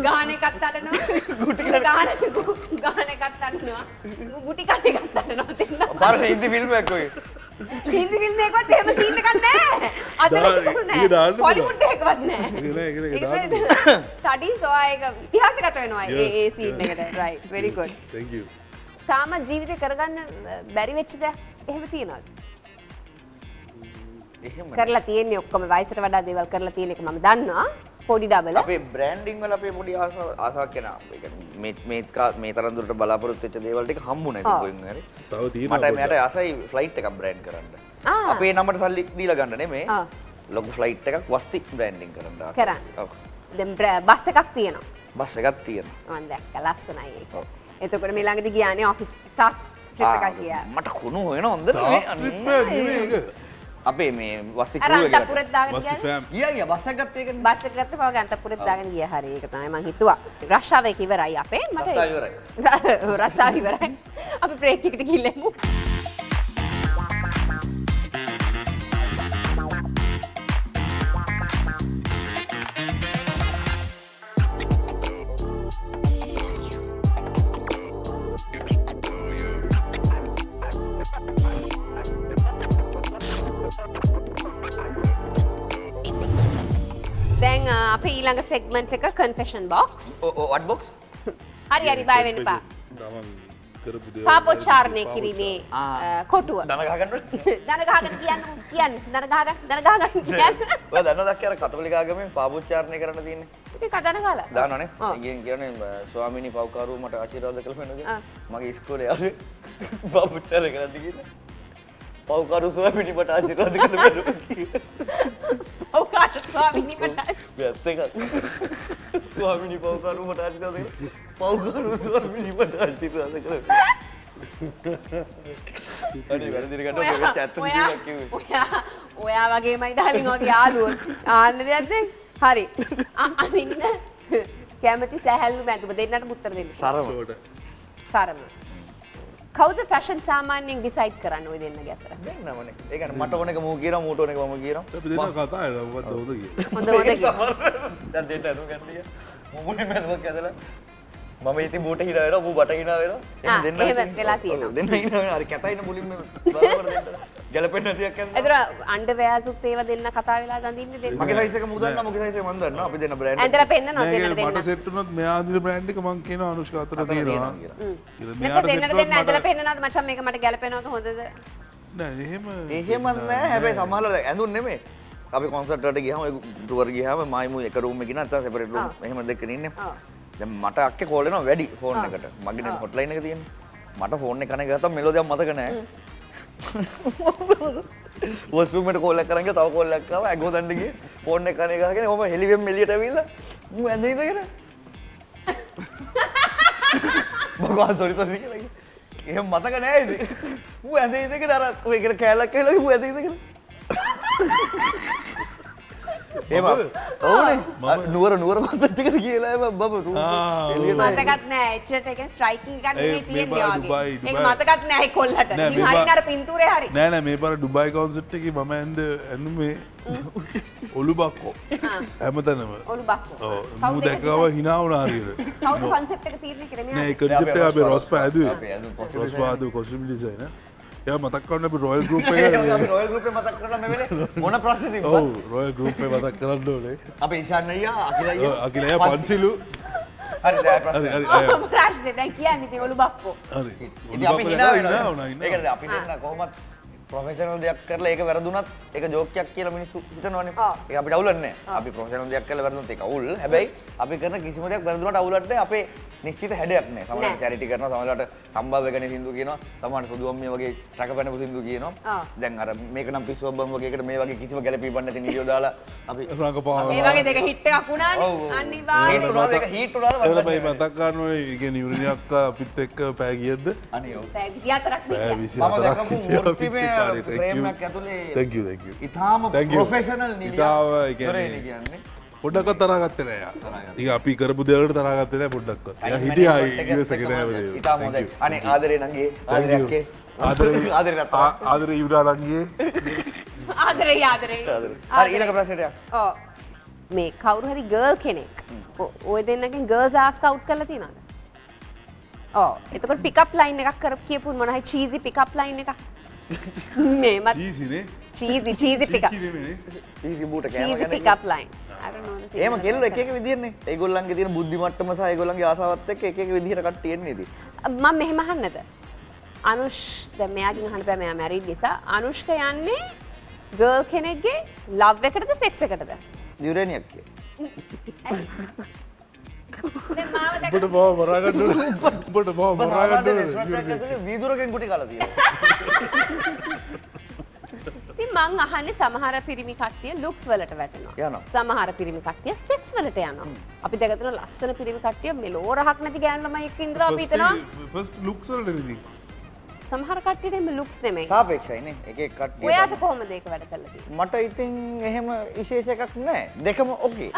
ගාන එකත් අඬනවා. ගාන ගාන එකත් අඬනවා. ගුටි කන එකත් දෙන්න. බාර හින්දි ෆිල්ම් එකක් ඔය. හින්දි ෆිල්ම් එකවත් එහෙම සීන් එකක් නැහැ. දාන්න පුළුවන්. හොලිවුඩ් එකවත් නැහැ. ඒක නෑ, නෑ? ස්ටඩීස් ඔයා ඒක ඉතිහාසගත වෙනවා ඒ ඒ සීන්. එකට. Right. very good. Thank you තාම ජීවිතේ කරගන්න බැරි වෙච්ච දෙයක් එහෙම තියනවද? කරලා තියෙන්නේ ඔක්කොම වයසට වඩා දේවල් කරලා තියෙන එක මම දන්නවා. පොඩි ඩබල. අපේ බ්‍රෑන්ඩිං වල අපේ පොඩි ආසාව ආසාවක් කෙනා. ඒ කියන්නේ මේ මේ කා- මේ තරම් දුරට බලාපොරොත්තු වෙච්ච දේවල් ටික හම්බුනේ. කොහෙන් හරි. තව තියෙනවා මට මෙයාට. ආසයි ෆ්ලයිට් එකක් බ්‍රෑන්ඩ් කරන්න. අපේ නමට සල්ලි දීලා ගන්න නෙමෙයි. ලොකු ෆ්ලයිට් එකක් වස්ති බ්‍රෑන්ඩිං කරන්න. කරන්න. ඔව්. දැන් බස් එකක් තියෙනවා. බස් එකක් තියෙනවා. මම දැක්ක ලස්සනයි ඒක. ඔව්. එතකොට මේ ළඟදී ගියානේ ඔෆිස් ස්ටාෆ් ට්‍රිප් එකක් ගියා. මට කුණු හොයන හොඳ නෙමෙයි. අපේ මේ අර ක්‍රූ එකට. අන්තපුරෙත් දාගෙන. ෆෑම් ගියා ගියා බස් එකක් ගත්ත ඒකනේ. බස් එක ගත්ත පව අන්තපුරෙත් දාගෙන ගියා හරි ඒක තමයි මං හිතුවා. රෂ්ාව එක ඉවරයි අපේ. මට රස්සාව ඉවරයි. රස්සාව ඉවරයි. අපි බ්‍රේක් එකට ගිහිල්ලෙමු. අ, අපේ ඊළඟ සෙග්මන්ට් එක කන්ෆෙෂන් බොක්ස්. වට් බොක්ස්. හරි හරි බය වෙන්න එපා. තමන් කරපු දේවල් පාපොච්චාරණය. කිරීමේ කොටුව. දන ගහගන්න. දන ගහගෙන කියන්න කියන්න දන ගහගන්න දන ගහගන්න කියන්න. ඔය දන්නවද අක්කේ අර කතෝලික ආගමේ පාපොච්චාරණය කරන්න තියෙන්නේ? ඉතින් කදන කාලා. ඒකෙන් කියන්නේ අ, ස්වාමීනි පව්කාරව මට ආශිර්වාද කළ වෙනද? ආ. මගේ ඉස්කෝලේ යාළුවේ පාපොච්චාරණය කරන්න කියලා. පව්කාරු ස්වාමීනි මට ආශිර්වාද වෙනද කියලා. ඔව් කාට ස්වාමීනි මට. ඇත්ත එකක්. ස්වාමීනි පව්කාරු මට ආශිර්වාද කළ. පව්කාරු ස්වාමීනි මට ආශිර්වාද කළ. අනේ වැරදිට ගන්න ඔබ ඇත්ත සිදුවීමක් කිව්වේ. ඔයා ඔයා වගේමයි ඩාලින් ඔගේ යාළුවෝ. ආන්න දෙයක්ද? හරි. අනින්න කැමති සැහැල්ලු මැදුම දෙන්නට උත්තර දෙන්න. සරම. සරම. කවුද ෆැෂන් සාමාන්‍යයෙන් ඩිසයිඩ් කරන්න ඔය දෙන්නගේ අතර? දෙන්නමනේ. ඒ මට ඕන එක මූ කියනවා මූට ඕන එක මම කියනවා. අපි දෙන්න කතා වෙලා මොකක්ද හොඳ කිය. හොඳ හොඳ කිය. දැන් දෙන්න අනුව ගන්න ගියා. මුමුනේ මැදුමක් ඇදලා මම ඉතින් මූට හිනා වෙනවා මූ බට හිනා වෙනවා. ආ, දෙන්න වෙලා ඔව්, තියෙනවා. දෙන්න හිනා වෙනවා. හරි කැතයින දෙන්න. ගැලපෙන්නේ නැති එකක් යනවා. එතන අන්ඩර්වෑර්සුත් ඒව දෙන්න කතා වෙලා දඳින්නේ දෙන්න. මගේ සයිස් එක මූ දන්නා මගේ සයිස් එක මම දන්නා. අපි දෙන්න බ්‍රෑන්ඩ් ඇඳලා පෙන්නනවා නෑ, දෙන්නට මට දෙන්න. සෙට් වුණොත් මෙයා අඳින බ්‍රෑන්ඩ් එක මං කියනවා අනුෂ්කා අතර අතන තියෙනවා. දෙන්න මට- පෙන්නනවාද මචං මේක මට ගැලපෙනවද හොඳද? නෑ එහෙම එහෙම නෑ හැබැයි සමහරවල් දැන් ඇඳුම් නෙමෙයි. අපි කොන්සර්ට් වලට ගියාම ඒ ටුවර් ගියාම මායිමු එක රූම් එකකින් නැත්නම් සෙපරේට් රූම් ආ. එහෙම දෙකකින් ඉන්නේ. ආ. දැන් මට අක්කේ කෝල් එනවා වැඩි ෆෝන් ආ. එකට. මගේ නේ ආ. හොට්ලයින් එක තියෙන්නේ. මට ෆෝන් එක කනේ ගත්තාම මෙලෝදියක් මතක නෑ. වොස්රූම් එකට කෝල් එකක් කරන් ගියා තව කෝල් එකක් ආවා ඇගෝ දණ්ඩ ගියේ ෆෝන් එක කනේ ගහගෙන ඔහම හෙලිවෙම් එළියට ඇවිල්ලා මූ ඇඳ ඉඳගෙන බගවා සොරි සොරි කියලා කිව්වා. එහෙම මතක නෑ ඉතින්. ඌ ඇඳ ඉඳගෙන අර ඔය එකට කෑල්ලක් කියලා ඌ ඔව්නේ අර නුවර නුවර ගිහලා එම බබ රූම් ආ, එළියට මතකත් නෑ. එච්චරට එකෙන් ස්ට්‍රයිකින් මේ. මතකත් නෑ කොල්ලට. මේ අර පින්තූරේ හරි. නෑ නෑ මේ පාර ඩුබයි කොන්සර්ට් එකේ මම ඔලු බක්කෝ හැමතැනම. ඔලු බක්කෝ. ඔව්. කවුද මූ ඒක දැක්කව හිනා වුණා හරියට. කවුද කොන්සෙප්ට් එක එක අපි රොස් possible රොස්. පාදු කොස්ටියුම් ඩිසයිනර් එයා මතක් කරන්න අපි රොයල් ගෲප් ඒ වගේ එක අපි රොයල් ගෲප් එක මතක් කරලා මේ වෙලේ මොන ප්‍රශ්නේ තිබ්බත් ඔව් රොයල් ගෲප් එක මතක් කරන්න ඕනේ. අපි ඉෂාන් අයියා අකිල ඔව්, අයියා අකිල අයියා පන්සිලු. හරි දැන් හරි ප්‍රශ්නේ හරි අය ඔබ ප්‍රශ්නේ. දැන් කියන්නේ ඉතින් ඔලු බක්කෝ. හරි ඉතින් අපි හිනා වෙනවා. වුණා ඒ කියන්නේ අපි දෙන්න කොහොමත් ප්‍රොෆෙෂනල් දෙයක් කරලා ඒක වැරදුනත් ඒක ජෝකයක් කියලා මිනිස්සු හිතනවනේ. ඒක අපිට අවුලක් නැහැ. අපි ප්‍රොෆෙෂනල් දෙයක් කරලා වැරදුනොත් ඒක අවුල්. හැබැයි අපි කරන කිසිම දෙයක් වැරදුනට අවුලක් නැහැ. අපේ නිශ්චිත හැඩයක් නැහැ. සමහරවිට. චැරිටි කරනවා, සමහරවිට සම්භාව්‍ය ගැන සින්දු කියනවා, සමහරවිට සුදු අම්මිය වගේ රකපැනපු සින්දු කියනවා. දැන් අර මේක නම් පිස්සුවක් බම් වගේ එකට මේ වගේ කිසිම ගැළපීමක් නැති නිලියෝ දාලා අපි රඟපාන ඒ වගේ දෙක හිට් එකක් වුණානේ. අනිවාර්යෙන් හීට් වුණාද ඒක හීට් වුණාද දන්නේ මතක් ගන්නවන ඉගෙන ඉවරණයක් අපිත් එක්ක පෑ කියද්ද නැහැ. අනේ ඔව්. 24ක් පෑ නේ විසි මම දැකපු වෘත්තිමය ඉතාම. ප්‍රොෆෙෂනල් නිලියක් ඉතාව, ඒ කියන්නේ- දොරේලි කියන්නේ. පොඩ්ඩක් තරගත්තේ නෑ ඉතින් අපි කරපු දෙවලට තරගත්තේ නෑ පොඩ්ඩක් හිටියා. අනේ ආදරේ නංගේ ආදරයක්කේ ආදරේ නතර. ආදර ඉවරාලන්ගේ ආදරේ ආදරේ ආදරේ. හරි ඊළඟ ප්‍රශ්නයට යන්න. ඔව් මේ කවුරු හරි ගර්ල් කෙනෙක් ඔය දෙන්නකින් ගර්ල්ස් ආස් කවුට් කරලා තියෙනවද? ඔව් එතකොට පිකප් ලයින් එකක් කර කියපු මොන හරි චීසි පිකප් ලයින් එකක් මේ මත් චීසි චීසි පිකප් චීසි බූට කෑම pickup line I don't know the එහෙම signal. කෙල්ල එක එක විදිහනේ. ඒගොල්ලන්ගේ තියෙන බුද්ධි මට්ටම සහ ඒගොල්ලන්ගේ ආසාවත් එක්ක එක එක විදිහට කට්ටිය එන්නේ ඉතින්. මම මෙහෙම අහන්නද අනුෂ් දැන් මෙයාගෙන් අහන්න බෑ මෙයා මැරිඩ් නිසා අනුෂ්ක යන්නේ ගර්ල් කෙනෙක්ගේ ලව් එකටද සෙක්ස් එකටද යුරේනියක් කිය. උඹට බව මරාගන්න උඹට බව මරාගන්න වීදුරකින් කුටි කාලා තියෙනවා. ඉතින් මං අහන්නේ සමහර පිරිමි කට්ටිය ලුක්ස් වලට වැටෙනවා. යනවා. සමහර පිරිමි කට්ටිය සෙක්ස් වලට යනවා. අපි දැක තියෙන ලස්සන පිරිමි කට්ටිය මෙලෝ රහක් නැති ගෑනු ළමයි එක්ක ඉඳලා අපි හිතනවා ෆස්ට් ලුක්සල්ට ඉතින් සමහර කට්ටියට එහෙම ලුක්ස් නෙමෙයි. සාපේක්ෂයිනේ. එක එක කට්ටිය. ඔයාට කොහොමද ඒක වැඩ කරලා තියෙන්නේ? මට ඉතින් එහෙම විශේෂ එකක් නැහැ. දෙකම ඕකේ.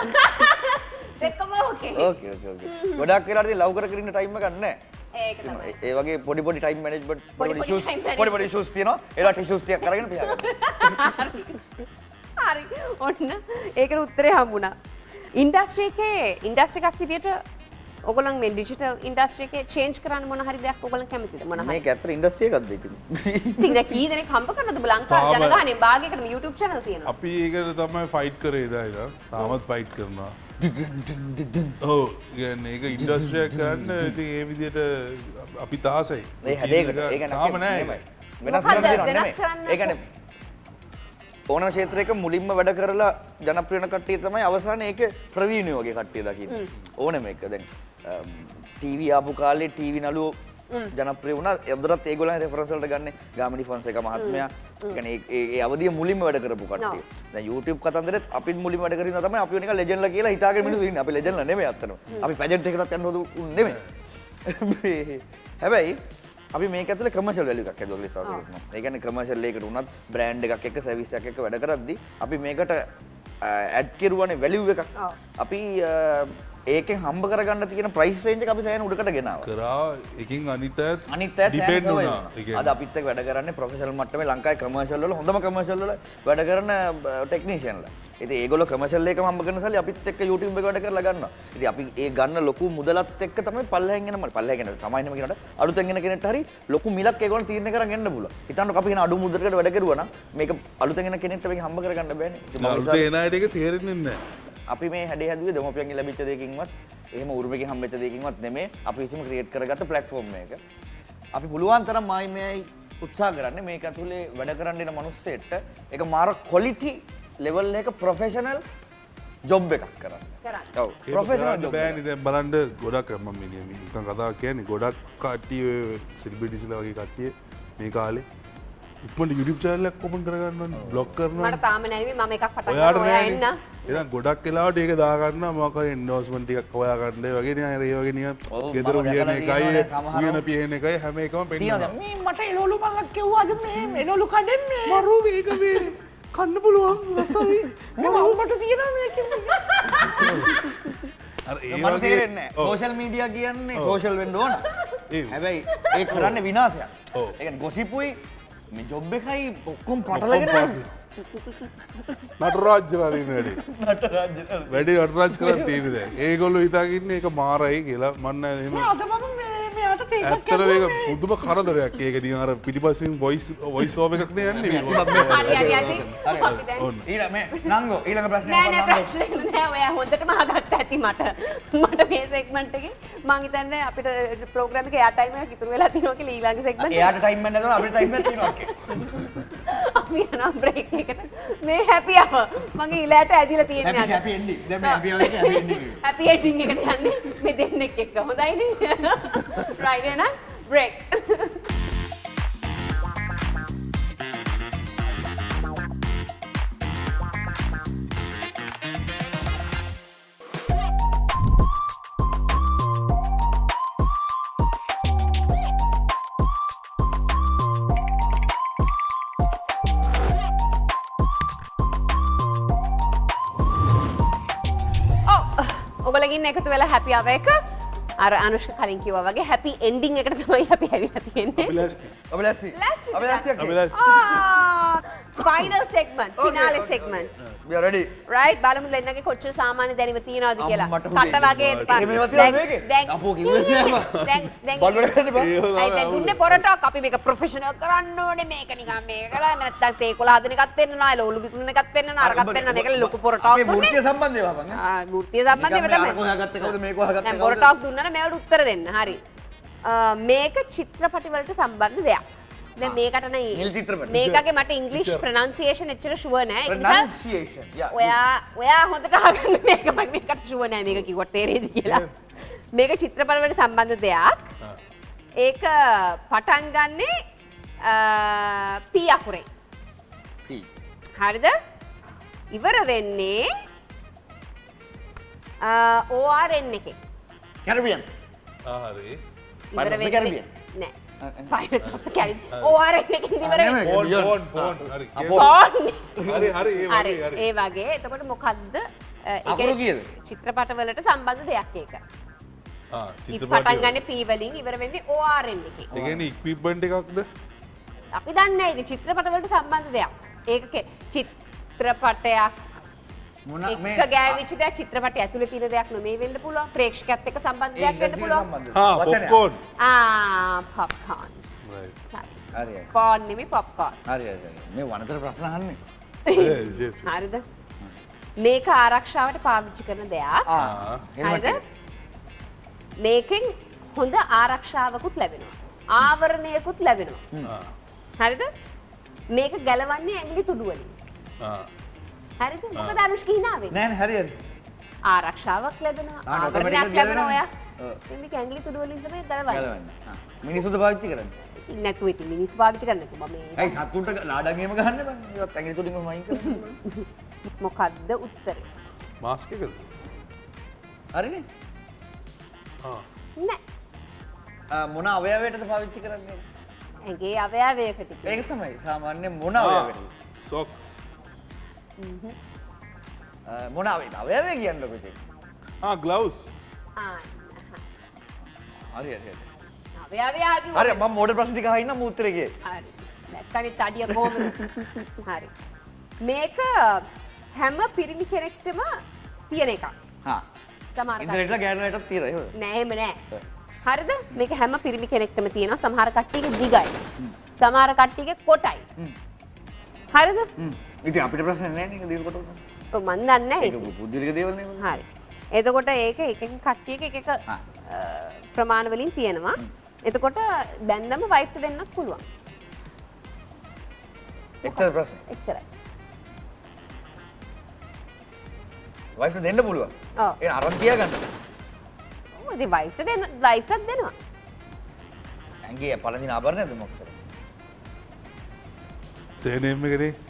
දෙකම ඕකේ. ඕකේ ඕකේ ඕකේ. ගොඩක් වෙලාවට ඉතින් ලව් කර කර ඉන්න ටයිම් එකක් නැහැ. ඒක තමයි. ඒ- වගේ පොඩි පොඩි ටයිම් මැනේජ්මන්ට් පොඩි ඉෂුස් පොඩි පොඩි ඉෂුස් තියෙනවා. ඒලා ඉෂුස් ටිකක් අරගෙන පියාගන්න. හරි. ඔන්න ඒකට උත්තරේ හම්බුණා. ඉන්ඩස්ට්‍රි එකේ ඉන්ඩස්ට්‍රි එකක් විදියට ඔයගොල්ලන් මේ ඩිජිටල් ඉන්ඩස්ට්‍රි එකේ චේන්ජ් කරන්න මොන හරි දෙයක් ඔයගොල්ලන් කැමතිද මොන හරි? මේක ඇත්තට ඉන්ඩස්ට්‍රි එකක්ද ඉතින්. ඉතින් දැන් කී දෙනෙක් හම්බ කරනවද තාම- ජනගහනේ භාගයකටම YouTube channel තියෙනවා. අපි ඒකට තමයි ෆයිට් කරේ දා ඉදා තාමත් ෆයිට් කරනවා ඔව ගන්න ඒක ඉන්ඩස්ට්‍රයක් කරන්න ඉතින් ඒ විදියට අපි තාසයි ඒ ඒක තාම නෑ නෙමෙයි. වෙනස් මොකද්ද කරන්න දෙනව වෙනස් නෙමෙයි. කරන්න ඒ කියන්නේ ඕනම ක්ෂේත්‍රයක මුලින්ම වැඩ කරලා ජනප්‍රිය වෙන කට්ටිය තමයි අවසානයේ ඒකේ ප්‍රවීණය වගේ කට්ටිය දකින්නේ. ඕනම එක දැන් ටීවී ආපු කාලේ ටීවී නළුවෝ ජනප්‍රිය වුණා. එදරත් ඒගොල්ලන් රෙෆරන්ස් වලට ගන්නේ ගාමිණි ෆොන්සේකා මහත්මයා. කියන්නේ ඒ අවදිය මුලින්ම වැඩ කරපු කට්ටිය. දැන් YouTube කතන්දරෙත් අපිත් මුලින්ම වැඩ කරගෙන තමයි අපි නිකන් ලෙජන්ඩ්ලා කියලා හිතාගෙන මිනිස්සු ඉන්නේ. අපි ලෙජන්ඩ්ලා නෙමෙයි අත්තනම. අපි පැජන්ට් එකකටත් යන්න හොදු නෙමෙයි. හැබැයි අපි මේක ඇතුලේ කමර්ෂල් වැලියු එකක් කියලා ඉස්සරහට කරනවා. ඒ කියන්නේ කමර්ෂල් එකකට උනත් බ්‍රෑන්ඩ් එකක් එක්ක සර්විස් එකක් එක්ක වැඩ කරද්දී අපි මේකට ඇඩ් කෙරුවානේ වැලියු එකක්. අපි ඒකෙන් හම්බ කරගන්න තියෙන ප්‍රයිස් රේන්ජ් එක අපි සෑහෙන උඩකට ගෙනාවා. කරා එකින් අනිත අනිත් අය ඩිපෙන්ඩ් වුණා. අද අපිත් එක්ක වැඩ කරන්නේ ප්‍රොෆෙෂනල් මට්ටමේ ලංකාවේ කමර්ෂල් වල හොඳම කමර්ෂල් වල වැඩ කරන ටෙක්නීෂියන්ලා. ඉතින් ඒගොල්ලෝ කමර්ෂල් එකම හම්බ කරන සල්ලි අපිත් එක්ක YouTube එක වැඩ කරලා ගන්නවා. ඉතින් අපි ඒ ගන්න ලොකු මුදලත් එක්ක තමයි පල්ලෙහෙන් එන මල් පල්ලෙහෙන් එන සමායිනම කියනට අලුතෙන් එන කෙනෙක්ට හරි ලොකු මිලක් ඒගොල්ලෝ තීරණය කරන් එන්න පුළුවන්. හිතන්නකෝ අපි කියන අඩු මුදලකට වැඩ කරුවා නම් මේක අලුතෙන් එන කෙනෙක්ට මේක හම්බ කරගන්න බෑනේ. ඉතින් මම අලුත නිසා- එනයට එක තේරෙන්නේ නැහැ අපි මේ හැඩේ හැදුවේ දෙමෝපියන්ගෙන් ලැබිච්ච දෙයකින්වත් එහෙම උරුමකින් හම්බෙච්ච දෙයකින්වත් නෙමෙයි අපි විසින්ම ක්‍රියේට් කරගත්ත ප්ලැට්ෆෝම් එක. අපි පුළුවන් තරම් මායි මේයි උත්සාහ කරන්නේ මේක ඇතුලේ වැඩ කරන්න එන මිනිස්සෙට ඒක මාර quality level එක professional job එකක් කරන්න. කරන්න. ඔව් professional job. එකක්. බෑනි දැන් බලන්ඩ ගොඩක් රම මිනිියම නිකන් කතා කියන්නේ ගොඩක් කට්ටිය සිල්බිටිසිල වගේ කට්ටිය මේ කාලේ ඉක්මට යුඩිප් චාලයක් කොපන් කරගන්න බ්ලොක් කරන මට තාම නැවි මම එකක් පටන් ගන්න ඔයා එන්න. එ ගොඩක් කලාට ඒක දාගන්න මොක එන්ඩෝස්මටික් ඔයාගන්න වගේ ඒ වගේ නිය ඔව්, ගෙදර මම කියන එකයි. කියන පියන එකයි හැම එකම මේ මට එළවලු මල්ලක් කිව්වාද මේ එළවලු කඩන්නේ. මරු ඒක කන්න පුළුවන්. මට තේරෙන්නේ සෝෂල් මීඩියා කියන්නේ සෝෂල් වෙන්න ඕන. හැබැයි ඒ කරන්නේ විනාශයක්. ඔව්. ඒ ගොසිපුයි මේ ජොබ් එකයි ඔක්කොම පටලගෙන නටරාජ්‍ය කරන්න වැඩේ වැඩි නටරාජ් කර තීරද ඒගොල්ලු හිතාගන්න එක මාරයි කියලා. මන්න එහෙම අද මම මේ මෙයාට ඇත්තර ඒක පුදුම කරදරයක්. ඒක නිවාර පිටිපසින් බොයිස් වොයිස් ෝව එකක්න යන්නේ. අපි නංගෝ ඊළඟ ප්‍රශ්නය නෑ නෑ නංගෝ. ප්‍රශ්නයක් නෑ. ඔයා හොඳටම අහගත්ත ඇති මට. මට මේ සෙග්මන්ට් එකේ මං හිතන්නේ අපිට ප්‍රෝග්‍රෑම් එකේ එයා ටයිම් එකක් ඉතුරු වෙලා තියෙනවා කියලා ඊළඟ සෙග්මන්ට් එයාට ටයිම් එකක් නැතුව අපිට ටයිම් එකක් තියෙනවා අක්කේ. අපි යනවා බ්‍රේක් එකට. මේ හැපි අව මගේ ඉලෑට ඇදිලා එක. හැපි එන්ඩින් එකට යන්නේ. මේ දෙන්නෙක් එක්ක. හොඳයිනේ රයිට් එහෙනම් බ්‍රේක් ඔගලගින් එකතු වෙලා හැපි අව එක. අර අනුෂ්ක කලින් කිව්වා වගේ හැපි එන්ඩින් එකට තමයි අපි ඇවිල්ලා තියෙන්නේ අපි ලැස්ති. අපි ලැස්ති. Final Okay, finally okay. Right බලමු දෙන්නගේ කොච්චර සාමාන්‍ය දැනීම තියනවද කියලා. කට වගේ මේකේ? නෑ බා. දුන්නේ පොරටක්. අපි මේක ප්‍රොෆෙෂනල් කරන්න ඕනේ. මේක නිකන් මේක කරලා නැත්තම් තේකොළ හදන එකත් පෙන්නනවා ලෝලු බිකුන එකත් පෙන්නනවා අරකට පෙන්නනවා මේක ලොකු පොරටක් දුන්නේ. වෘත්තීය සම්බන්ධය වහපන්. ඈ. ආ වෘත්තීය අර තමයි කොහාගත්තේ කවුද? මේ කොහාගත්තේ දැන් කවුද? පොරටක් දුන්නා නම් මේවට උත්තර දෙන්න. හරි. මේක චිත්‍රපටි වලට සම්බන්ධ දෙයක් දැන් මේකට නිල් චිත්‍රපටි. මේකගේ මට ඉංග්ලිෂ් ප්‍රනන්සිේෂන් එච්චර ෂුව නෑ ඒ නිසා Pronunciation. Yeah. ඔයා ඔයා හොඳට අහගන්න මේක මම මේකට ෂුව නෑ මේක කිව්වට තේරෙයිද කියලා මේක චිත්‍රපට වලට සම්බන්ධ දෙයක් ඒක පටන් ගන්නේ අ, පී අකුරේ P. හරිද ඉවර වෙන්නේ ඕරෙන් එකේ Caribbean. ආහරි ඉවර Pirates of the වෙන්නේ. නෑ Porn. හරි හරි ඒ වගේ හරි ඒ වගේ එතකොට මොකක්ද ඒ කීයද? චිත්‍රපටවලට සම්බන්ධ දෙයක් ඒක. පටන් ගන්න P වලින් ඉවර වෙන්නේ ORN එකේ. ඒගැන ඉක්විබ්බන්ට එකක්ද අපි දන්නේ ඒක චිත්‍රපටවලට සම්බන්ධ දෙයක්. ඒක චිත්‍රපටයක් මොන මේ ගෑවිච්ච දෙයක් චිත්‍රපටය ඇතුලේ තියෙන දෙයක් නෙමෙයි වෙන්න පුළුවන්. ප්‍රේක්ෂකයත් එක්ක සම්බන්ධ දෙයක් වෙන්න පුළුවන්. වචනයක්. පොක්කෝන් ආ පොප්කෝන්. හරි. පෝන් නෙමෙයි පොප්කෝන්. හරි හරි හරි. මේ වනතර ප්‍රශ්න අහන්නේ. හරිද? මේක ආරක්ෂාවට පාවිච්චි කරන දෙයක්. ආ. හරිද? එක. මේකෙන් හොඳ ආරක්ෂාවකුත් ලැබෙනවා. ආවරණයකුත් ලැබෙනවා. හරිද? මේක ගැලවන්නේ ඇඟිලි තුඩු වලින්. හරිද? මොකද අනුෂ්ක වෙන්නේ? නෑ නෑ හරි හරි. ආරක්ෂාවක් ලැබෙනවා. ආ, automatic ආවරණයක් එකක් ලැබෙනවා ඔය. මේක ඇඟිලි තුඩු වලින් තමයි ගැලවන්නේ. මිනිස්සුද පාවිච්චි කරන්නේ. ඉතින් නැතුව ඉතින් මිනිස්සු පාවිච්චි කරන්නේ මම මේ ඇයි සතුන්ට ලාඩන් එහෙම ගහන්න බෑ. ඒවත් ඇඟිලි තුලින්ම වයින් කරන්නේ. මොකද්ද උත්තරේ? මාස්කකද හරිනේ. නෑ. ආ, මොන අවයවයටද පාවිච්චි කරන්නේ? ඇඟේ අවයවයකට. ඒක තමයි සාමාන්‍ය මොන අවයවයකටද? සොක්ස් ආ, මොන අවයවද? අවයවය කියන්නකො ඉතින්. ගලවස් ආ. හරි හරි මම මෝඩ ප්‍රශ්න ටික අහන්න කියේ. හරි. නැත්තනි තඩිය කොහොමද? හරි. මේක හැම පිරිමි කෙනෙක්ටම තියෙන එකක්. හා. සමහර ඉන්ටර්නෙට්ලා ගෑනුලටත් තියෙනවා එහෙමද? නෑ එහෙම නෑ. හරිද? මේක හැම පිරිමි කෙනෙක්ටම තියෙනවා. සමහර කට්ටියගේ දිගයි. සමහර කට්ටියගේ කොටයි. හරිද? ඉතින් අපිට ප්‍රශ්න නැහැ නේද දිනකොට උනන. ඔව් මන් දන්නේ නෑ. බුද්ධිලික දේවල් නේ. හරි. එතකොට ඒක එක කට්ටියක එක එක හා. අ, ප්‍රමාණ වලින් තියෙනවා. එතකොට බැන්දම වයිෆ්ට දෙන්නත් පුළුවන්. එක්තරා ප්‍රශ්න. එච්චරයි. වයිෆ් දෙන්න පුළුවන්. ඔව්. ඒ අරන් තියාගන්න. ඔව් ඉතින් වයිෆ්ට දෙන්න වයිෆ්ටත් දෙනවා. ඇඟේ පළඳින ආභරණයද මොකද? සේනයම කරේ ආ.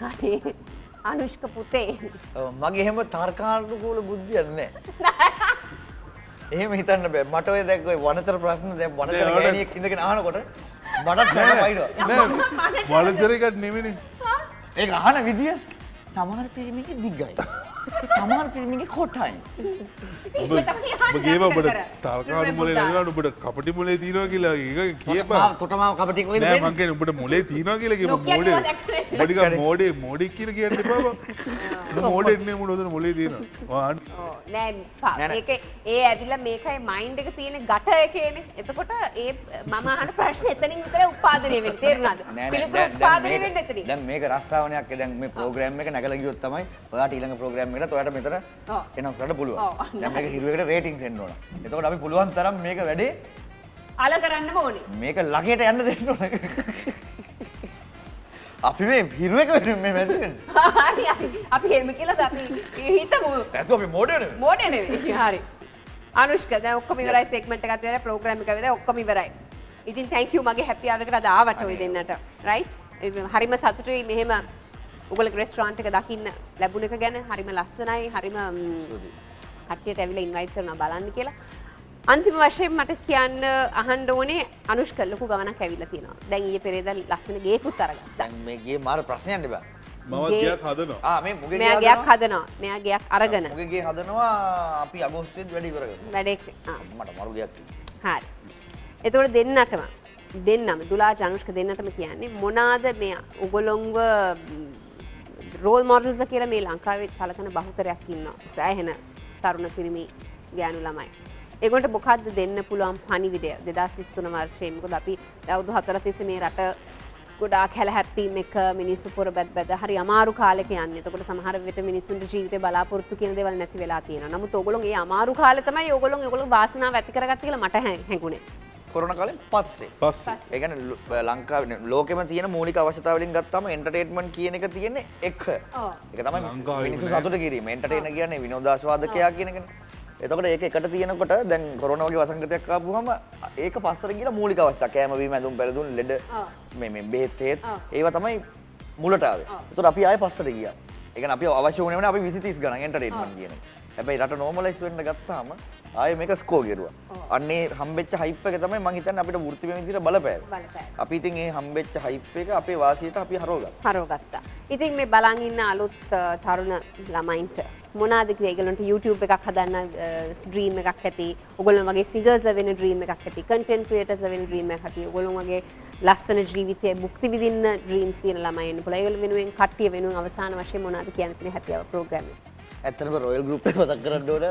හරි. අනුෂ්ක පුතේ. මගේ එහෙම තර්කානුකූල බුද්ධියක් නැහැ. එහෙම හිතන්න බෑ. මට ඔය දැන් ඔය වනතර ප්‍රශ්න දැන් වනතර ගෑණියෙක් ඉඳගෙන අහනකොට මටත් දැන් වයින්නවා. වලචරකත් නෙමෙන ඒක අහන විදිය සමහර පිරිමිගේ දිග්ගයි. සමහර පිරිමිගේ කොටයි. ගේම ඔබට තර්කාඩු මොලේ නැතිවට ඔබට කපටි මොලේ තියෙනවා කියලා ඒක කියපා තොටමාව කපටි නෑ වෙන්නේ? මං කියන්නේ උඹට මොලේ තියෙනවා කියලා කියපන් මොඩේ දැක්කනේ. බඩික මොඩේ මොඩෙක් කියලා කියන්න එපා බං මොඩේ නේ මොඩ හොදන මොලේ තියෙනවා නෑ. ඒක ඒ ඇවිල්ලා මේකයි මයින්ඩ් එක තියෙන ගට එකේනේ. එතකොට ඒ මම අහන ප්‍රශ්න එතනින් විතර උත්පාදනය වෙන්නේ. තේරුණාද? පිළිතුරු මේක- වෙන්නේ එතනින්. දැන් මේක රස්සාවනයක් දැන් මේ ප්‍රෝග්‍රෑම් එක නැගලා ගියොත් තමයි ඔයාට ඊළඟ ප්‍රෝග්‍රෑම් එකට ඔයාට මෙතන. එනස් කරන්න පුළුවන්. දැන් මේක හිරුවකට රේටින්ග්ස් එන්න ඕන. එතකොට අපි පුළුවන් තරම් මේක වැඩේ අල කරන්නම ඕනේ. මේක ලගේට යන්න දෙන්න ඕන. අපි මේ හිරුවක වෙන මේ මැදින්. හරි හරි. අපි එහෙම කියලා අපි හිතමු. ඇත්ත අපි මොඩේ නෙවෙයි. මෝඩ නෙවෙයි. හරි. අනුෂ්ක දැන් ඔක්කොම ඉවරයි සෙග්මන්ට් එකත් ඉවරයි ප්‍රෝග්‍රෑම් එක ඉවරයි ඔක්කොම ඉවරයි. ඉතින් thank you මගේ හැපි ආව එකට අද ආවට ඔය දෙන්නට. right? හරිම සතුටුයි මෙහෙම ඔයගොල්ලෝ රෙස්ටෝරන්ට් එක දකින්න ලැබුණ එක ගැන හරිම ලස්සනයි හරිම කට්ටියට ඇවිල්ලා ඉන්වයිට් කරනවා බලන්න කියලා. අන්තිම වශයෙන් මට කියන්න අහන්න ඕනේ අනුෂ්ක ලොකු ගමනක් ඇවිල්ලා තියෙනවා. දැන් ඊයේ පෙරේදා ලස්සන ගේකුත් අරගත්තා. දැන් මේ ගියේ මාර ප්‍රශ්නයක් නෙබා. මම ගේ- ගයක් හදනවා ආ මේ මුගේ ගේ මෙයා ගයක් හදනවා. මෙයා ගයක් අරගෙන මුගේ ගේ හදනවා අපි අගෝස්තුවේදී වැඩ ඉවර කරනවා. වැඩේ ආ මට මරු ගයක් තියෙනවා. හරි. එතකොට දෙන්නටම දෙන්නම දුලා ජනුෂ්ක දෙන්නටම කියන්නේ මොනාද මේ උගොලොන්ව රෝල් මොඩල්ස කියලා මේ ලංකාවේ සලකන බහුතරයක් ඉන්නවා. සෑහෙන තරුණ පිරිමි ගෑනු ළමයි. ඒගොන්ට මොකක්ද දෙන්න පුළුවන් පණිවිඩය දෙදස් විස්තුන වර්ෂය මොකද අපි දවුදු හතර තිස්ස මේ රට ගොඩාක් හැල හැප්පීම එක මිනිස්සු පොර බැත් බැද හරි අමාරු කාලෙක යන්න එතකොට සමහර විට මිනිසුන්ට ජීවිතය බලාපොරොත්තු කියන දේවල් නැති වෙලා තියෙනවා. නමුත් ඔයගොල්ලෝ ඒ අමාරු කාලේ තමයි ඔයගොල්ලෝ ඒගොල්ලෝ වාසනාව ඇති කරගත්තේ කියලා මට හැ- හැඟුණේ. කොරෝනා කාලෙන් පස්සේ. පස්සේ ඒ කියන්නේ ලංකාවේ ලෝකෙම තියෙන මූලික අවශ්‍යතාව වලින් ගත්තාම එන්ටර්ටේන්මන්ට් කියන එක තියෙන්නේ එක. ඔව්. ඒක තමයි මිනිස්සු. සතුට කිරීම. එන්ටර්ටේනර් කියන්නේ විනෝදාස්වාදකයා කියන එකනේ. එතකොට ඒක එකට තියෙනකොට දැන් කොරෝනා වගේ වසංගතයක් ආපුවම ඒක පස්සට ගිහලා මූලික අවස්ථා කෑම බීම ඇඳුම් පැළඳුම් ලෙඩ. මේ මේ බෙහෙත්. ඒවා තමයි මුලට ආවේ. ඔව්. එතකොට අපි ආයේ පස්සට ගියා. ඒ කියන්නේ අපි අවශ්‍ය වුණේ නැහැ අපි 20 30 ගණන් එන්ටර්ටේන්මන්ට් කියන එක. හැබැයි රට නෝමලයිස් වෙන්න ගත්තාම ආයේ මේක ස්කෝ කෙරුවා. අන්නේ හම්බෙච්ච හයිප් එක තමයි මම හිතන්නේ අපිට වෘත්තිමය විදිහට බලපෑවේ. බලපෑවේ. අපි ඉතින් ඒ හම්බෙච්ච හයිප් එක අපේ වාසියට අපි හරවගත්තා. හරෝගත්තා. ඉතින් මේ බලන් ඉන්න අලුත් තරුණ ළමයින්ට මොනාද කියලා ඒගොල්ලන්ට YouTube එකක් හදන්න ඩ්‍රීම් එකක් ඇති. ඔයගොල්ලෝ වගේ සිංගර්ස්ලා වෙන ඩ්‍රීම් එකක් ඇති. කන්ටෙන්ට් ක්‍රියේටර්ස්ලා වෙන ඩ්‍රීම් එකක් ඇති. ඔයගොල්ලෝ වගේ ලස්සන ජීවිතය භුක්ති විඳින්න ඩ්‍රීම්ස් තියෙන ළමයි ඉන්න පුළුවන්. ඒගොල්ලෝ වෙනුවෙන් කට්ටිය වෙනුවෙන් අවසාන වශයෙන් මොනවද කියන්න හැපි අවර් ප්‍රෝග්‍රෑම් එක. ඇත්තටම රොයල් ගෲප් මතක් කරන්න ඕන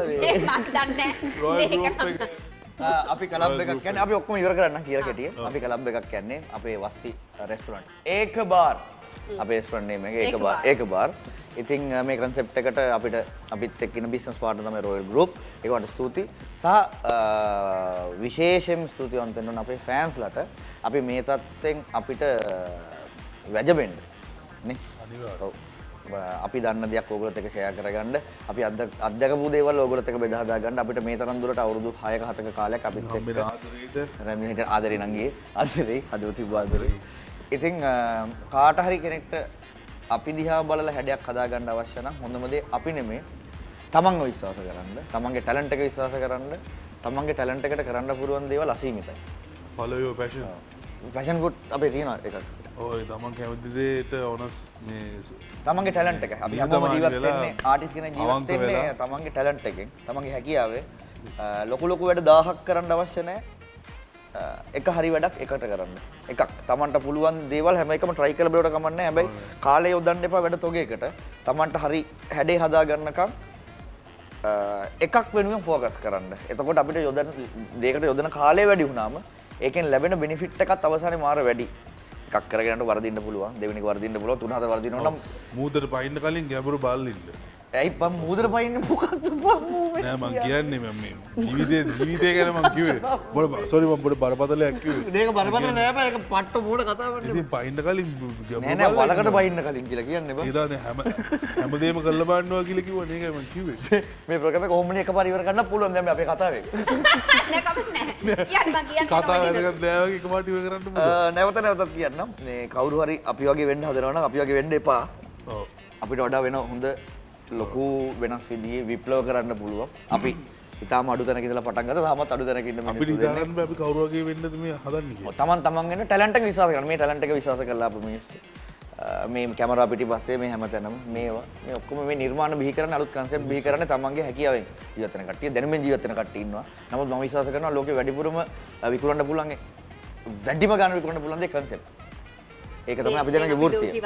අපි කලබ් එකක් කියන්නේ අපි ඔක්කොම ඉවර කරන්න කියලා කෙටිය. අපි කලබ් එකක් කියන්නේ අපේ වස්ති රෙස්ටොරන්ට්. ඒක බාර්. අපේ රෙස්ටොරන්ට් නේම එක ඒක බාර්. ඒක බාර්. ඉතින් මේ කන්සෙප්ට් එකට අපිට අපිත් එක්ක ඉන්න බිස්නස් පාර්ට්නර් තමයි රොයල් ගෲප්. ඒකට ස්තුතියි. සහ විශේෂයෙන් ස්තුතිවන්ත වෙන්න ඕන අපේ ෆෑන්ස්ලට. අපි මේ තත්ත්වෙන් අපිට වැජබෙන්න. නේ? අනිවාර්යෙන්. අපි දන්න දෙයක් ඕගොල්ලොත් එක්ක ෂෙයා කරගන්න. අපි අත්ද- අත්දැකපු දේවල් ඕගොල්ලොත් එක්ක බෙදා හදා ගන්න අපිට මේ තරම් දුරට අවුරුදු 6ක 7ක කාලයක් අපිත් එක්ක රැඳෙන හිට ආදරේ නංගියේ ආදරේ හදවතින් ආදරේ. ඉතින් කාට හරි කෙනෙක්ට අපි දිහා බලලා හැඩයක් හදාගන්න අවශ්‍ය නම් හොඳම දේ අපි නෙමේ. තමන්ව විශ්වාස කරන්න. තමන්ගේ ටැලන්ට් එක විශ්වාස කරන්න. තමන්ගේ ටැලන්ට් එකට කරන්න පුළුවන් දේවල් අසීමිතයි. Follow your passion. Fashion good අපේ තියෙනවා එකක් ඔය තමන් කැමති දේට ඕනස් තමන්ගේ ටැලන්ට් එක. අපි හැමෝම නිහතමානී ජීවත් වෙලා, වෙන්නේ ආටිස් කෙනෙක් ජීවත් අවංක වෙන්නේ වෙලා. තමන්ගේ ටැලන්ට් එකෙන්. තමන්ගේ හැකියාවේ. ලොකු ලොකු වැඩ 1000ක් කරන්න අවශ්‍ය නැහැ අ, එක හරි වැඩක් එකට කරන්න. එකක් තමන්ට පුළුවන් දේවල් හැම එකම try කරලා බලවට කමක් නැහැ හැබැයි කාලය යොදන්න එපා වැඩ තොගයකට තමන්ට හරි හැඩේ හදා ගන්නකම් අ, එකක් වෙනුවෙන් ෆෝකස් කරන්න. එතකොට අපිට යොදන දෙයකට යොදන කාලය වැඩි වුණාම ඒකෙන් ලැබෙන බෙනිෆිට් එකත් අවසානයේ මාර වැඩි එකක් කරගෙනට වරදින්න පුළුවන් දෙවෙනි වරදින්න පුළුවන් තුන හතර වරදිනවා නම් මූදට පයින්න කලින් ගැඹුරු බල්ලින්න ඇයි පම් මුදර පයින්න මොකක්ද පම් නෑ මං කියන්නේ? මම මේ ජීවිතේ ජීවිතය ගැන මං කිව්වේ. බොඩ සෝරි මම බොඩ බරපතලයක් කිව්වේ. මේක බරපතල නෑ බෑ ඒක පට්ට මූණ කතා වෙන්නේ ඉතින් පයින්න කලින් නෑ නෑ වලකට පයින්න කලින් කියලා කියන්න බෑ. ඊළානේ හැම හැමදේම කල්ල බාන්නවා කියලා කිව්වා නේද මං කිව්වේ. මේ ප්‍රෝග්‍රෑම් එක කොහොමද එකපාර ඉවර කරන්න පුළුවන්. දැන් මේ අපේ කතාවේ නෑ කමක් නෑ. කියන්න මං කියන්න කතා කැමතිද? වැදගත් නෑ. වගේ එකපාරට ඉවර කරන්න පුළුවන්. නැවත නැවතත් කියන්නම්. මේ කවුරු හරි අපි වගේ වෙන්න හදනවා නම් අපි වගේ වෙන්න එපා. ඔව්. අපිට වඩා වෙන හොඳ ලොකු වෙනස් විදිහේ විප්ලව කරන්න පුළුවන් අපි ඉතාම අඩු තැනක ඉඳලා පටන් ගත්තා තාමත් අඩු තැනක ඉන්න අපිට මිනිස්සු දෙන්නේ ඉතාලන්න බෑ අපි කවුරු වගේ වෙන්නද මේ හදන්නේ කියලා. තමන් තමන්ගෙන ටැලන්ට එක විශ්වාස කරන මේ ටැලන්ට එක විශ්වාස කරලා අප මිනිස්සු මේ කැමරා පිටි පස්සේ මේ හැමතැනම මේවා මේ ඔක්කොම මේ නිර්මාණ බිහි කරන අලුත් කන්සෙප්ට් බිහි කරන්නේ තමන්ගේ හැකියාවෙන් ජීවත් වෙන කට්ටිය දැනුමෙන් ජීවත් වෙන කට්ටිය ඉන්නවා. නමුත් මම විශ්වාස කරනවා ලෝකේ වැඩිපුරම විකුණන්න පුළුවන් වැඩිම ගන්න විකුණන්න පුළුවන් දේ කන්සෙප්ට්. ඒක තමයි අපි දෙන්නගේ වෘත්තිය.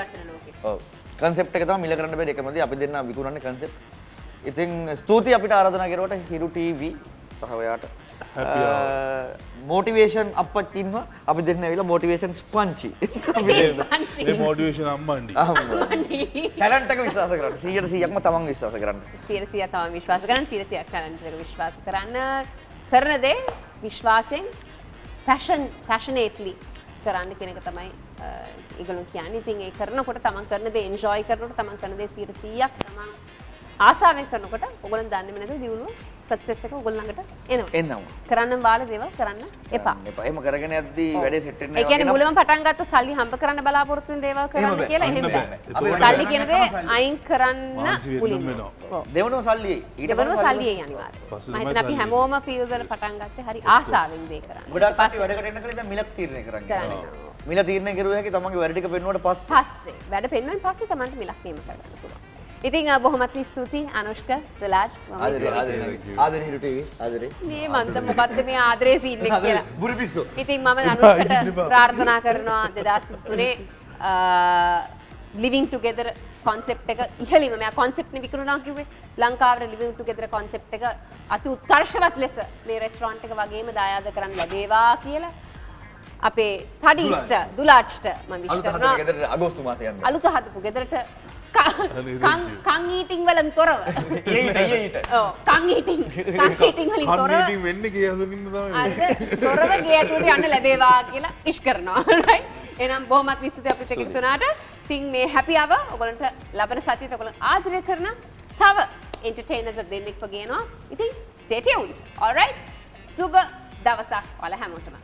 ඔව්. කන්සෙප්ට් එක තමයි මිල කරන්න බැරි එකම දේ අපි දෙන්න විකුණන්නේ කන්සෙප්ට්. ඉතින් ස්තුතියි අපිට ආරාධනා කරුවට හිරු ටීවී සහ ඔයාට මෝටිවේෂන් අපච්චින්ව අපි දෙන්න ඇවිල්ලා මෝටිවේෂන් ස්පංචි. අපි දෙන්න. ඒ මෝටිවේෂන් අම්මන්ඩි ටැලන්ට් එක විශ්වාස කරන්න. 100%ක්ම තමන් විශ්වාස කරන්න. සියරසිය තම විශ්වාස කරන්න සිරසියක් ටැලන්ට් විශ්වාස කරන්න කරන දේ විශ්වාසයෙන් පැෂන් පැෂනේට්ලි කරන්න කෙනෙක තමයි ඉගලු කියන්න. ඉතින් ඒ කරනකොට තමන් කරන දේ එන්ජෝයි කරනකොට තමන් කරන දේ සිරසියක් තමන් ආසාාවෙන් කරනකොට ඔගලන් දන්න නැතු දියුණුව සක්සෙස් එක ඔගොල්ලඟට එනවා එන්නවා. කරන්න බාල දේවල් කරන්න එපා එපා. එහෙම කරගෙන යද්දී වැඩේ සෙට් වෙන්නේ ඒ කියන්නේ මුලම පටන් ගත්ත සල්ලි හම්බ කරන්න බලාපොරොත්තු වෙන දේවල් කරන්න. කියලා එහෙම බෑ. අපි සල්ලි කියන දේ සල්ලි. අයින් කරන්න මුලින්ම. දෙවනම සල්ලි ඊට පස්සේ සල්ලිය අනිවාර්යයෙන්. පස්සේ මම හිතන්නේ අපි සල්ලි. හැමෝම ෆීල්ඩ් වල පටන් ගත්තේ හරි ආසාවෙන් දේ කරන්න. ගොඩක් කට්ටිය වැඩකට එන්න කලින් දැන් මිලක් තීරණය කරන් කරන්නේ. මිල තීරණය කරුවා හැකි තමන්ගේ වැඩ ටික පෙන්නුවට පස්සේ පස්සේ වැඩ පෙන්වෙන් පස්සේ තමන්ට මිලක් නියම කරගන්න පුළුවන්. ඉතින් බොහොමත් ස්තුතියි අනුෂ්ක සුලාජ් මම ආදරේ ඉතින්- ආදරේ ආදරේ. හිරු ටීවී. ආදරේ. මේ මන්ද මොකද්ද මේ ආදරේ සීන් එක ආදරේ කියලා. බුරු පිස්සෝ. ඉතින් මම අනුෂ්කට ප්‍රාර්ථනා කරනවා 2023 ලිවිං ටුගෙදර් කොන්සෙප් එක. ඉහලිම මෙයා කොන්සෙප්ට් නේ විකුණනවා කිව්වේ. ලංකාවේ ලිවිං ටුගෙදර් කොන්සෙප්ට් එක අති උත්කර්ෂවත් ලෙස මේ රෙස්ටොරන්ට් එක වගේම දායාද කරන්න ලැබේවා කියලා අපේ තඩීස්ට දුලාච්ට මම විශ් අලුත හදන කරනවා. ගෙදරට අගෝස්තු මාසේ යන්න. අලුත හදපු ගෙදරට කං ඊටිං වලින් තොරව. ඊට ඊට ඔව් කං ඊටිං කං ඊටිං වලින් තොරව. කන්නටින් වෙන්න කිය හඳනින්න තමයි අද තොරව ගේ ඇතුළට යන්න ලැබේවා කියලා ඉෂ් කරනවා. Right? එහෙනම් බොහොමත් එක්ක එකතු වුණාට ඉතින් මේ හැපි අව ඔයගොල්ලන්ට ලබන සතියේත් ඔයගොල්ලෝ ආදරය කරන තව එන්ටර්ටේනර්ස් දෙන්නෙක්ව ගේනවා. ඉතින් stay tuned. Alright? සුබ දවසක් ඔයාලා හැමෝටම